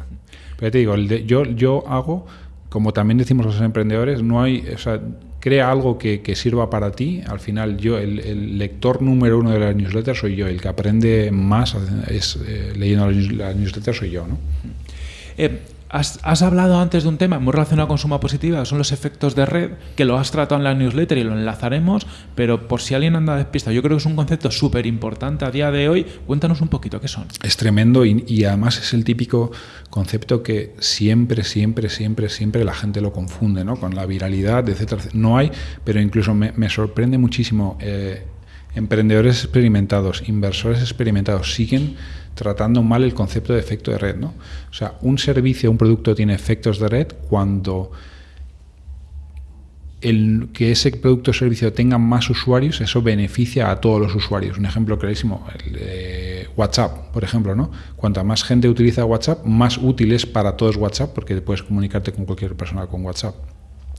Pero te digo, yo, yo hago, como también decimos los emprendedores, no hay, o sea, crea algo que, sirva para ti. Al final, yo, el, lector número uno de la newsletter soy yo, el que aprende más es, eh, leyendo la newsletter soy yo. ¿no? Eh, Has, hablado antes de un tema muy relacionado con suma positiva, son los efectos de red, que lo has tratado en la newsletter y lo enlazaremos, pero por si alguien anda despista, yo creo que es un concepto súper importante a día de hoy. Cuéntanos un poquito qué son. Es tremendo y, además es el típico concepto que siempre, siempre, siempre, siempre la gente lo confunde, ¿no? Con la viralidad, etcétera. No hay, pero incluso me, sorprende muchísimo. Eh, emprendedores experimentados, inversores experimentados siguen tratando mal el concepto de efecto de red. ¿no? O sea, un servicio, un producto tiene efectos de red cuando el que ese producto o servicio tenga más usuarios, eso beneficia a todos los usuarios. Un ejemplo clarísimo, el, WhatsApp, por ejemplo. ¿no? Cuanta más gente utiliza WhatsApp, más útil es para todos WhatsApp porque puedes comunicarte con cualquier persona con WhatsApp.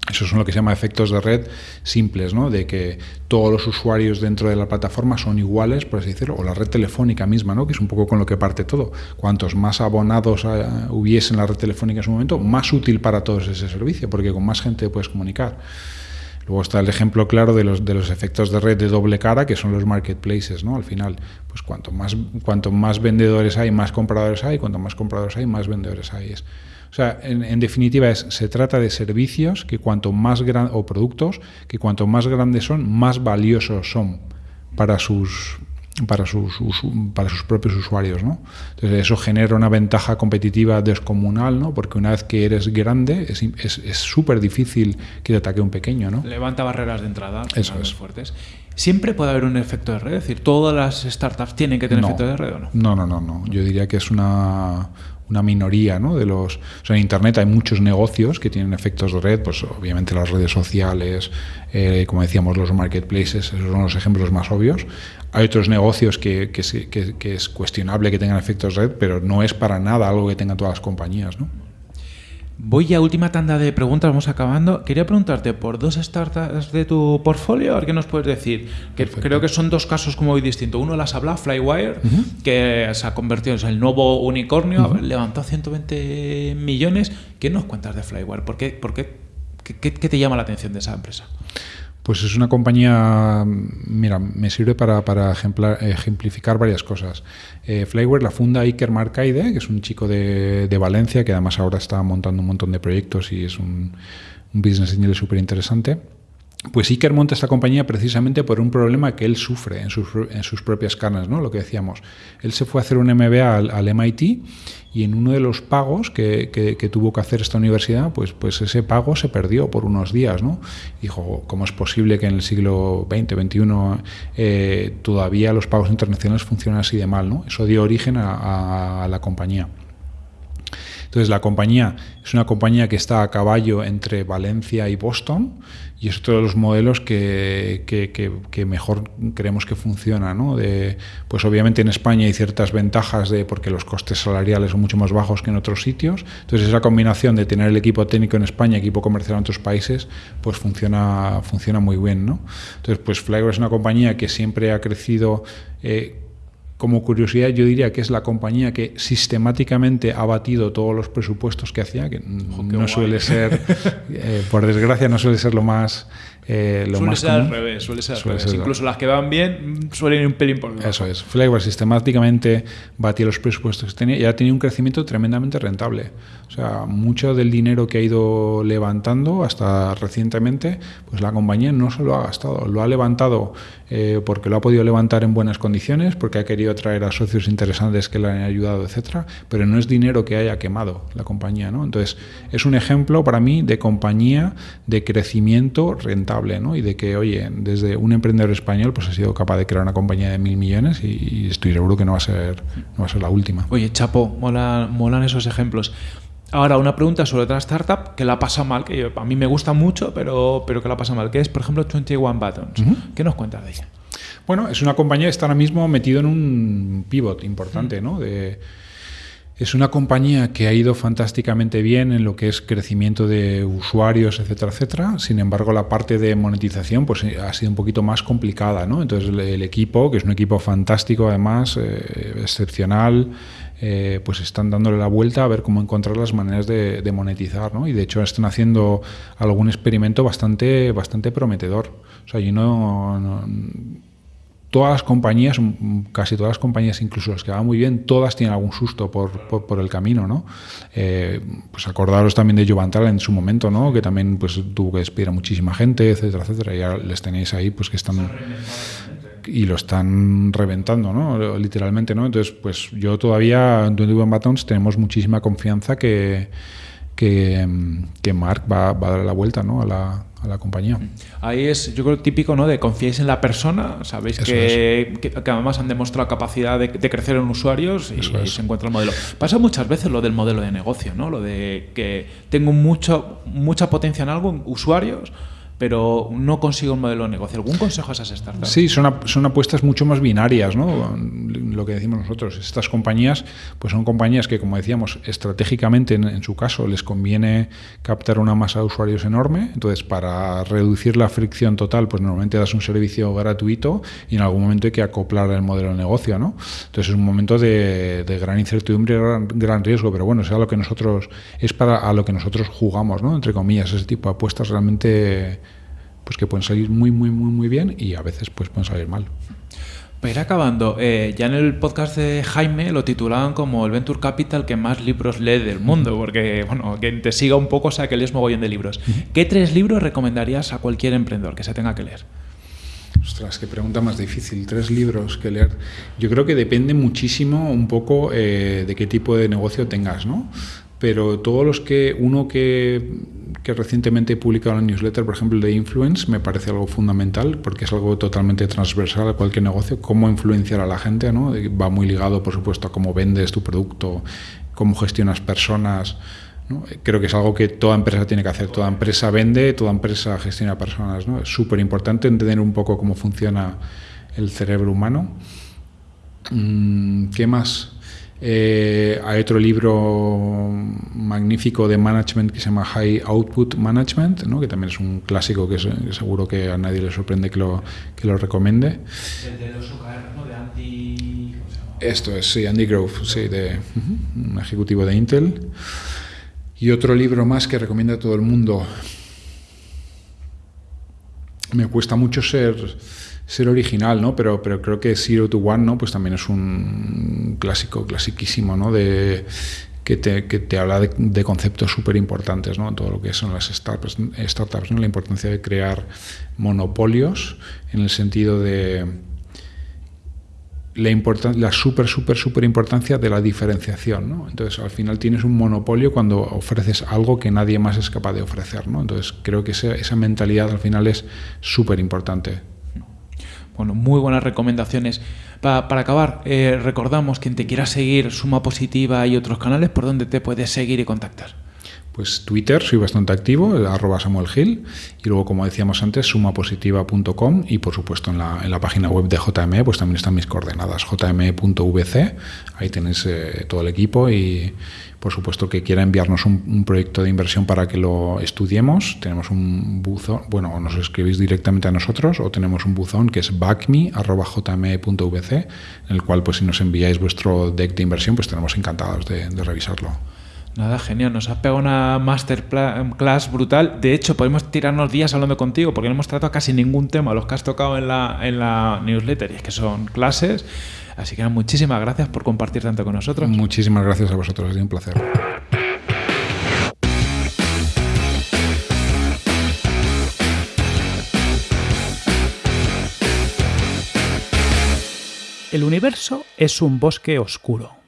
Esos son lo que se llama efectos de red simples, ¿no? de que todos los usuarios dentro de la plataforma son iguales, por así decirlo, o la red telefónica misma, ¿no? que es un poco con lo que parte todo. Cuantos más abonados eh, hubiese en la red telefónica en su momento, más útil para todos ese servicio, porque con más gente puedes comunicar. Luego está el ejemplo claro de los, de los efectos de red de doble cara, que son los marketplaces, ¿no? Al final, pues cuanto más, cuanto más vendedores hay, más compradores hay, cuanto más compradores hay, más vendedores hay. Es, o sea, en, definitiva es, se trata de servicios que cuanto más gran, o productos que cuanto más grandes son, más valiosos son para sus para sus, para sus propios usuarios. ¿no? Entonces eso genera una ventaja competitiva descomunal, ¿no? porque una vez que eres grande es súper es, difícil que te ataque un pequeño. ¿no? Levanta barreras de entrada eso es. fuertes. ¿Siempre puede haber un efecto de red? Es decir, ¿todas las startups tienen que tener efecto de red o no? No, no, no, no. Yo diría que es una, una minoría ¿no? de los... En Internet hay muchos negocios que tienen efectos de red, pues obviamente las redes sociales, eh, como decíamos, los marketplaces, esos son los ejemplos más obvios. Hay otros negocios que, que, que es cuestionable que tengan efectos de red, pero no es para nada algo que tengan todas las compañías. ¿no? Voy a última tanda de preguntas, vamos acabando. Quería preguntarte por dos startups de tu portfolio, a ver qué nos puedes decir. Que creo que son dos casos como muy distintos. Uno las habla, Flywire, que se ha convertido en el nuevo unicornio, levantó 120 millones. ¿Qué nos cuentas de Flywire? ¿Por qué, por qué, qué te llama la atención de esa empresa? Pues es una compañía, mira, me sirve para, para ejemplificar varias cosas. Eh, Flyware la funda Iker Marcaide, que es un chico de, de, Valencia, que además ahora está montando un montón de proyectos y es un, un business angel súper interesante. Pues Iker monta esta compañía precisamente por un problema que él sufre en sus, en sus propias carnes, ¿no? Lo que decíamos. Él se fue a hacer un MBA al, MIT y en uno de los pagos que, que, tuvo que hacer esta universidad, pues, pues ese pago se perdió por unos días, ¿no? Dijo, ¿cómo es posible que en el siglo XX, XXI eh, todavía los pagos internacionales funcionan así de mal, ¿no? Eso dio origen a la compañía. Entonces la compañía es una compañía que está a caballo entre Valencia y Boston y es otro de los modelos que, que, mejor creemos que funciona. ¿no? Pues obviamente en España hay ciertas ventajas de, porque los costes salariales son mucho más bajos que en otros sitios. Entonces esa combinación de tener el equipo técnico en España, equipo comercial en otros países, pues funciona, funciona muy bien. ¿no? Entonces pues Flyware es una compañía que siempre ha crecido. Eh, como curiosidad, yo diría que es la compañía que sistemáticamente ha batido todos los presupuestos que hacía, que no suele ser, eh, por desgracia, no suele ser lo más eh, lo suele más ser al revés, suele ser al revés. Incluso las que van bien suelen ir un pelín por debajo. Eso es. Flavor sistemáticamente batía los presupuestos que tenía y ha tenido un crecimiento tremendamente rentable. O sea, mucho del dinero que ha ido levantando hasta recientemente, pues la compañía no se lo ha gastado, lo ha levantado eh, porque lo ha podido levantar en buenas condiciones, porque ha querido traer a socios interesantes que le han ayudado, etcétera, pero no es dinero que haya quemado la compañía, ¿no? Entonces, es un ejemplo para mí de compañía de crecimiento rentable, ¿no? Y de que, oye, desde un emprendedor español, pues ha sido capaz de crear una compañía de mil millones y, estoy seguro que no va a ser, no va a ser la última. Oye, Chapo, molan esos ejemplos. Ahora, una pregunta sobre otra startup que la pasa mal, que a mí me gusta mucho, pero, pero que la pasa mal, que es, por ejemplo, 21 Buttons. ¿Qué nos cuentas de ella? Bueno, es una compañía que está ahora mismo metido en un pivot importante, ¿no? De, es una compañía que ha ido fantásticamente bien en lo que es crecimiento de usuarios, etcétera, etcétera. Sin embargo, la parte de monetización pues, ha sido un poquito más complicada. ¿no? Entonces, el, equipo, que es un equipo fantástico, además, eh, excepcional, eh, pues están dándole la vuelta a ver cómo encontrar las maneras de, monetizar, ¿no? Y de hecho están haciendo algún experimento bastante, bastante prometedor. O sea, yo no, todas las compañías, casi todas las compañías, incluso las que van muy bien, todas tienen algún susto por, por, el camino, ¿no? Eh, pues acordaros también de Jovantal en su momento, ¿no? Que también pues tuvo que despedir a muchísima gente, etcétera, etcétera. Y ahora les tenéis ahí, pues que están y lo están reventando, ¿no? Literalmente, ¿no? Entonces, pues yo todavía en 21 Buttons tenemos muchísima confianza que, que, que Mark va, va, a dar la vuelta, ¿no? A la, a la compañía. Ahí es, yo creo, típico, ¿no? De confiáis en la persona, sabéis que, que, además han demostrado capacidad de, crecer en usuarios y, se encuentra el modelo. Pasa muchas veces lo del modelo de negocio, ¿no? Lo de que tengo mucho, mucha potencia en algo, usuarios, pero no consigo un modelo de negocio. ¿Algún consejo a esas startups? Sí, son, son apuestas mucho más binarias, ¿no? Lo que decimos nosotros. Estas compañías, pues son compañías que, como decíamos, estratégicamente, en, su caso, les conviene captar una masa de usuarios enorme. Entonces, para reducir la fricción total, pues normalmente das un servicio gratuito y en algún momento hay que acoplar el modelo de negocio, ¿no? Entonces, es un momento de, gran incertidumbre gran, gran, riesgo, pero bueno, es a lo que nosotros, es para a lo que nosotros jugamos, ¿no? Entre comillas, ese tipo de apuestas realmente pues que pueden salir muy, muy, muy, muy bien y a veces pues pueden salir mal. Para ir acabando, eh, ya en el podcast de Jaime lo titulaban como el Venture Capital que más libros lee del mundo, porque, bueno, quien te siga un poco sea que lees mogollón de libros. ¿Qué tres libros recomendarías a cualquier emprendedor que se tenga que leer? Ostras, qué pregunta más difícil. Tres libros que leer. Yo creo que depende muchísimo un poco eh, de qué tipo de negocio tengas, ¿no? Pero todos los que, uno que que recientemente he publicado en la newsletter, por ejemplo, de Influence, me parece algo fundamental porque es algo totalmente transversal a cualquier negocio, cómo influenciar a la gente, ¿no? va muy ligado, por supuesto, a cómo vendes tu producto, cómo gestionas personas. Creo que es algo que toda empresa tiene que hacer. Toda empresa vende, toda empresa gestiona personas. ¿no? Es súper importante entender un poco cómo funciona el cerebro humano. Mm, ¿Qué más? Eh, hay otro libro magnífico de management que se llama High Output Management, ¿no? que también es un clásico que, seguro que a nadie le sorprende que lo, que lo recomiende. El de los ¿no? De Andy... Esto es, sí, Andy Grove, sí, de, un ejecutivo de Intel. Y otro libro más que recomienda a todo el mundo. Me cuesta mucho ser ser original, ¿no? Pero, pero creo que Zero to One, ¿no? Pues también es un clásico, clasiquísimo, ¿no? De, que te, que te habla de, conceptos súper importantes, ¿no? Todo lo que son las startups, startups ¿no? La importancia de crear monopolios en el sentido de la, la súper, súper, súper importancia de la diferenciación. ¿no? Entonces, al final tienes un monopolio cuando ofreces algo que nadie más es capaz de ofrecer. ¿no? Entonces, creo que esa, esa mentalidad al final es súper importante. Bueno, muy buenas recomendaciones. para acabar, eh, recordamos quien te quiera seguir, Suma Positiva y otros canales, por donde te puedes seguir y contactar. Pues Twitter, soy bastante activo, arroba Samuel Gil, y luego, como decíamos antes, sumapositiva.com y, por supuesto, en la, en la, página web de JME, pues también están mis coordenadas, jme.vc, ahí tenéis eh, todo el equipo y, por supuesto, que quiera enviarnos un, proyecto de inversión para que lo estudiemos, tenemos un buzón, bueno, nos escribís directamente a nosotros o tenemos un buzón que es backme.jme.vc, en el cual, pues si nos enviáis vuestro deck de inversión, pues estaremos encantados de revisarlo. Nada, genial. Nos has pegado una masterclass brutal. De hecho, podemos tirarnos días hablando contigo porque no hemos tratado casi ningún tema, los que has tocado en la, en la newsletter, y es que son clases. Así que muchísimas gracias por compartir tanto con nosotros. Muchísimas gracias a vosotros, ha sido un placer. El universo es un bosque oscuro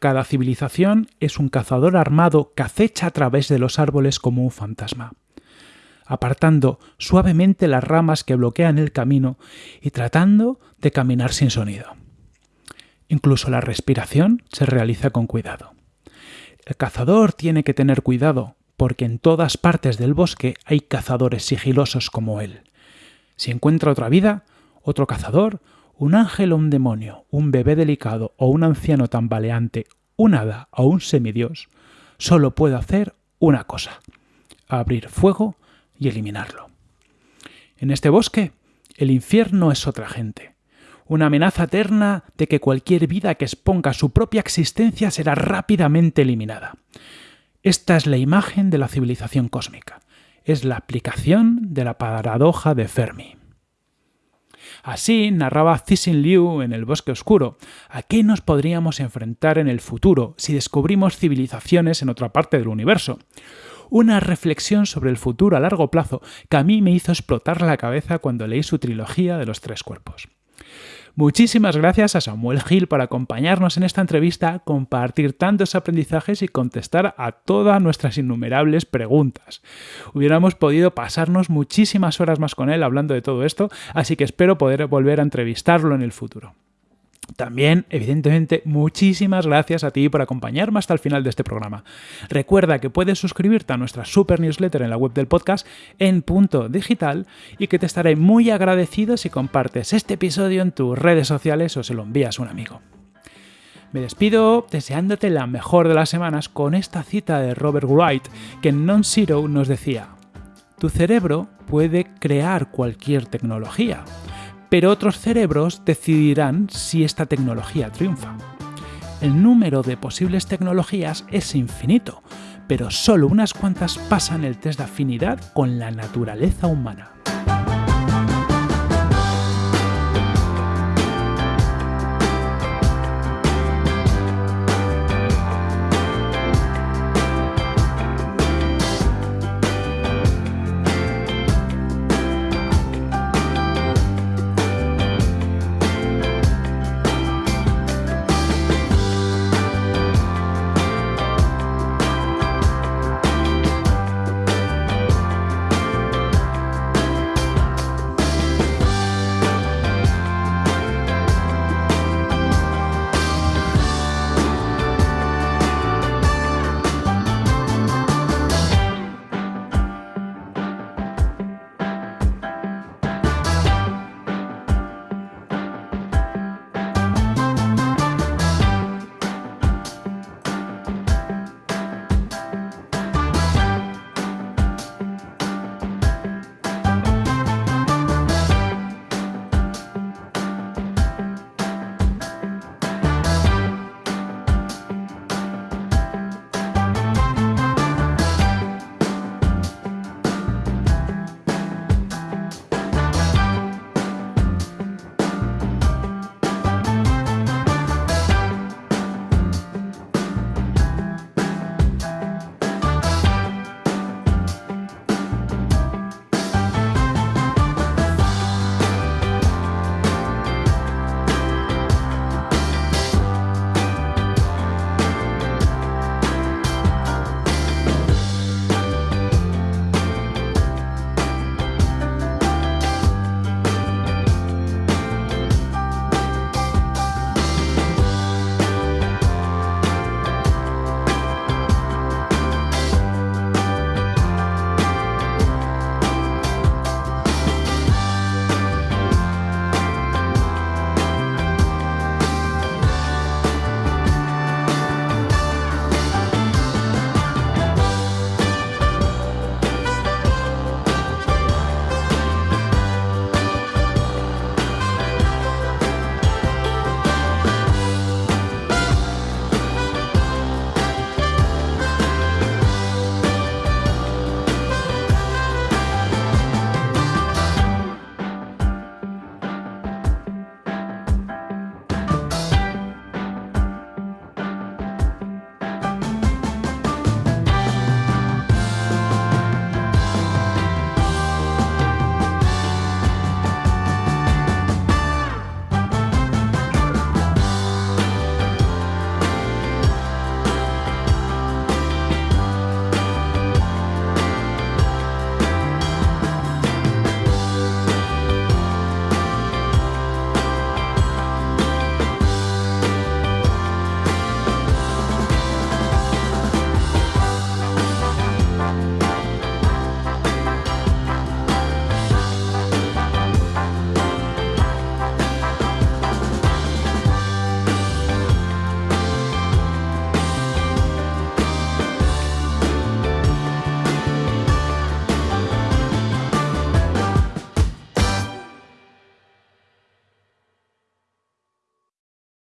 cada civilización es un cazador armado que acecha a través de los árboles como un fantasma, apartando suavemente las ramas que bloquean el camino y tratando de caminar sin sonido. Incluso la respiración se realiza con cuidado. El cazador tiene que tener cuidado porque en todas partes del bosque hay cazadores sigilosos como él. Si encuentra otra vida, otro cazador, un ángel o un demonio, un bebé delicado o un anciano tambaleante, un hada o un semidios, solo puede hacer una cosa, abrir fuego y eliminarlo. En este bosque, el infierno es otra gente, una amenaza eterna de que cualquier vida que exponga su propia existencia será rápidamente eliminada. Esta es la imagen de la civilización cósmica, es la aplicación de la paradoja de Fermi. Así narraba Cixin Liu en El Bosque Oscuro. ¿A qué nos podríamos enfrentar en el futuro si descubrimos civilizaciones en otra parte del universo? Una reflexión sobre el futuro a largo plazo que a mí me hizo explotar la cabeza cuando leí su trilogía de los tres cuerpos. Muchísimas gracias a Samuel Gil por acompañarnos en esta entrevista, compartir tantos aprendizajes y contestar a todas nuestras innumerables preguntas. Hubiéramos podido pasarnos muchísimas horas más con él hablando de todo esto, así que espero poder volver a entrevistarlo en el futuro. También, evidentemente, muchísimas gracias a ti por acompañarme hasta el final de este programa. Recuerda que puedes suscribirte a nuestra super newsletter en la web del podcast en punto digital y que te estaré muy agradecido si compartes este episodio en tus redes sociales o se lo envías a un amigo. Me despido deseándote la mejor de las semanas con esta cita de Robert Wright que en Non-Zero nos decía, tu cerebro puede crear cualquier tecnología, pero otros cerebros decidirán si esta tecnología triunfa. El número de posibles tecnologías es infinito, pero solo unas cuantas pasan el test de afinidad con la naturaleza humana.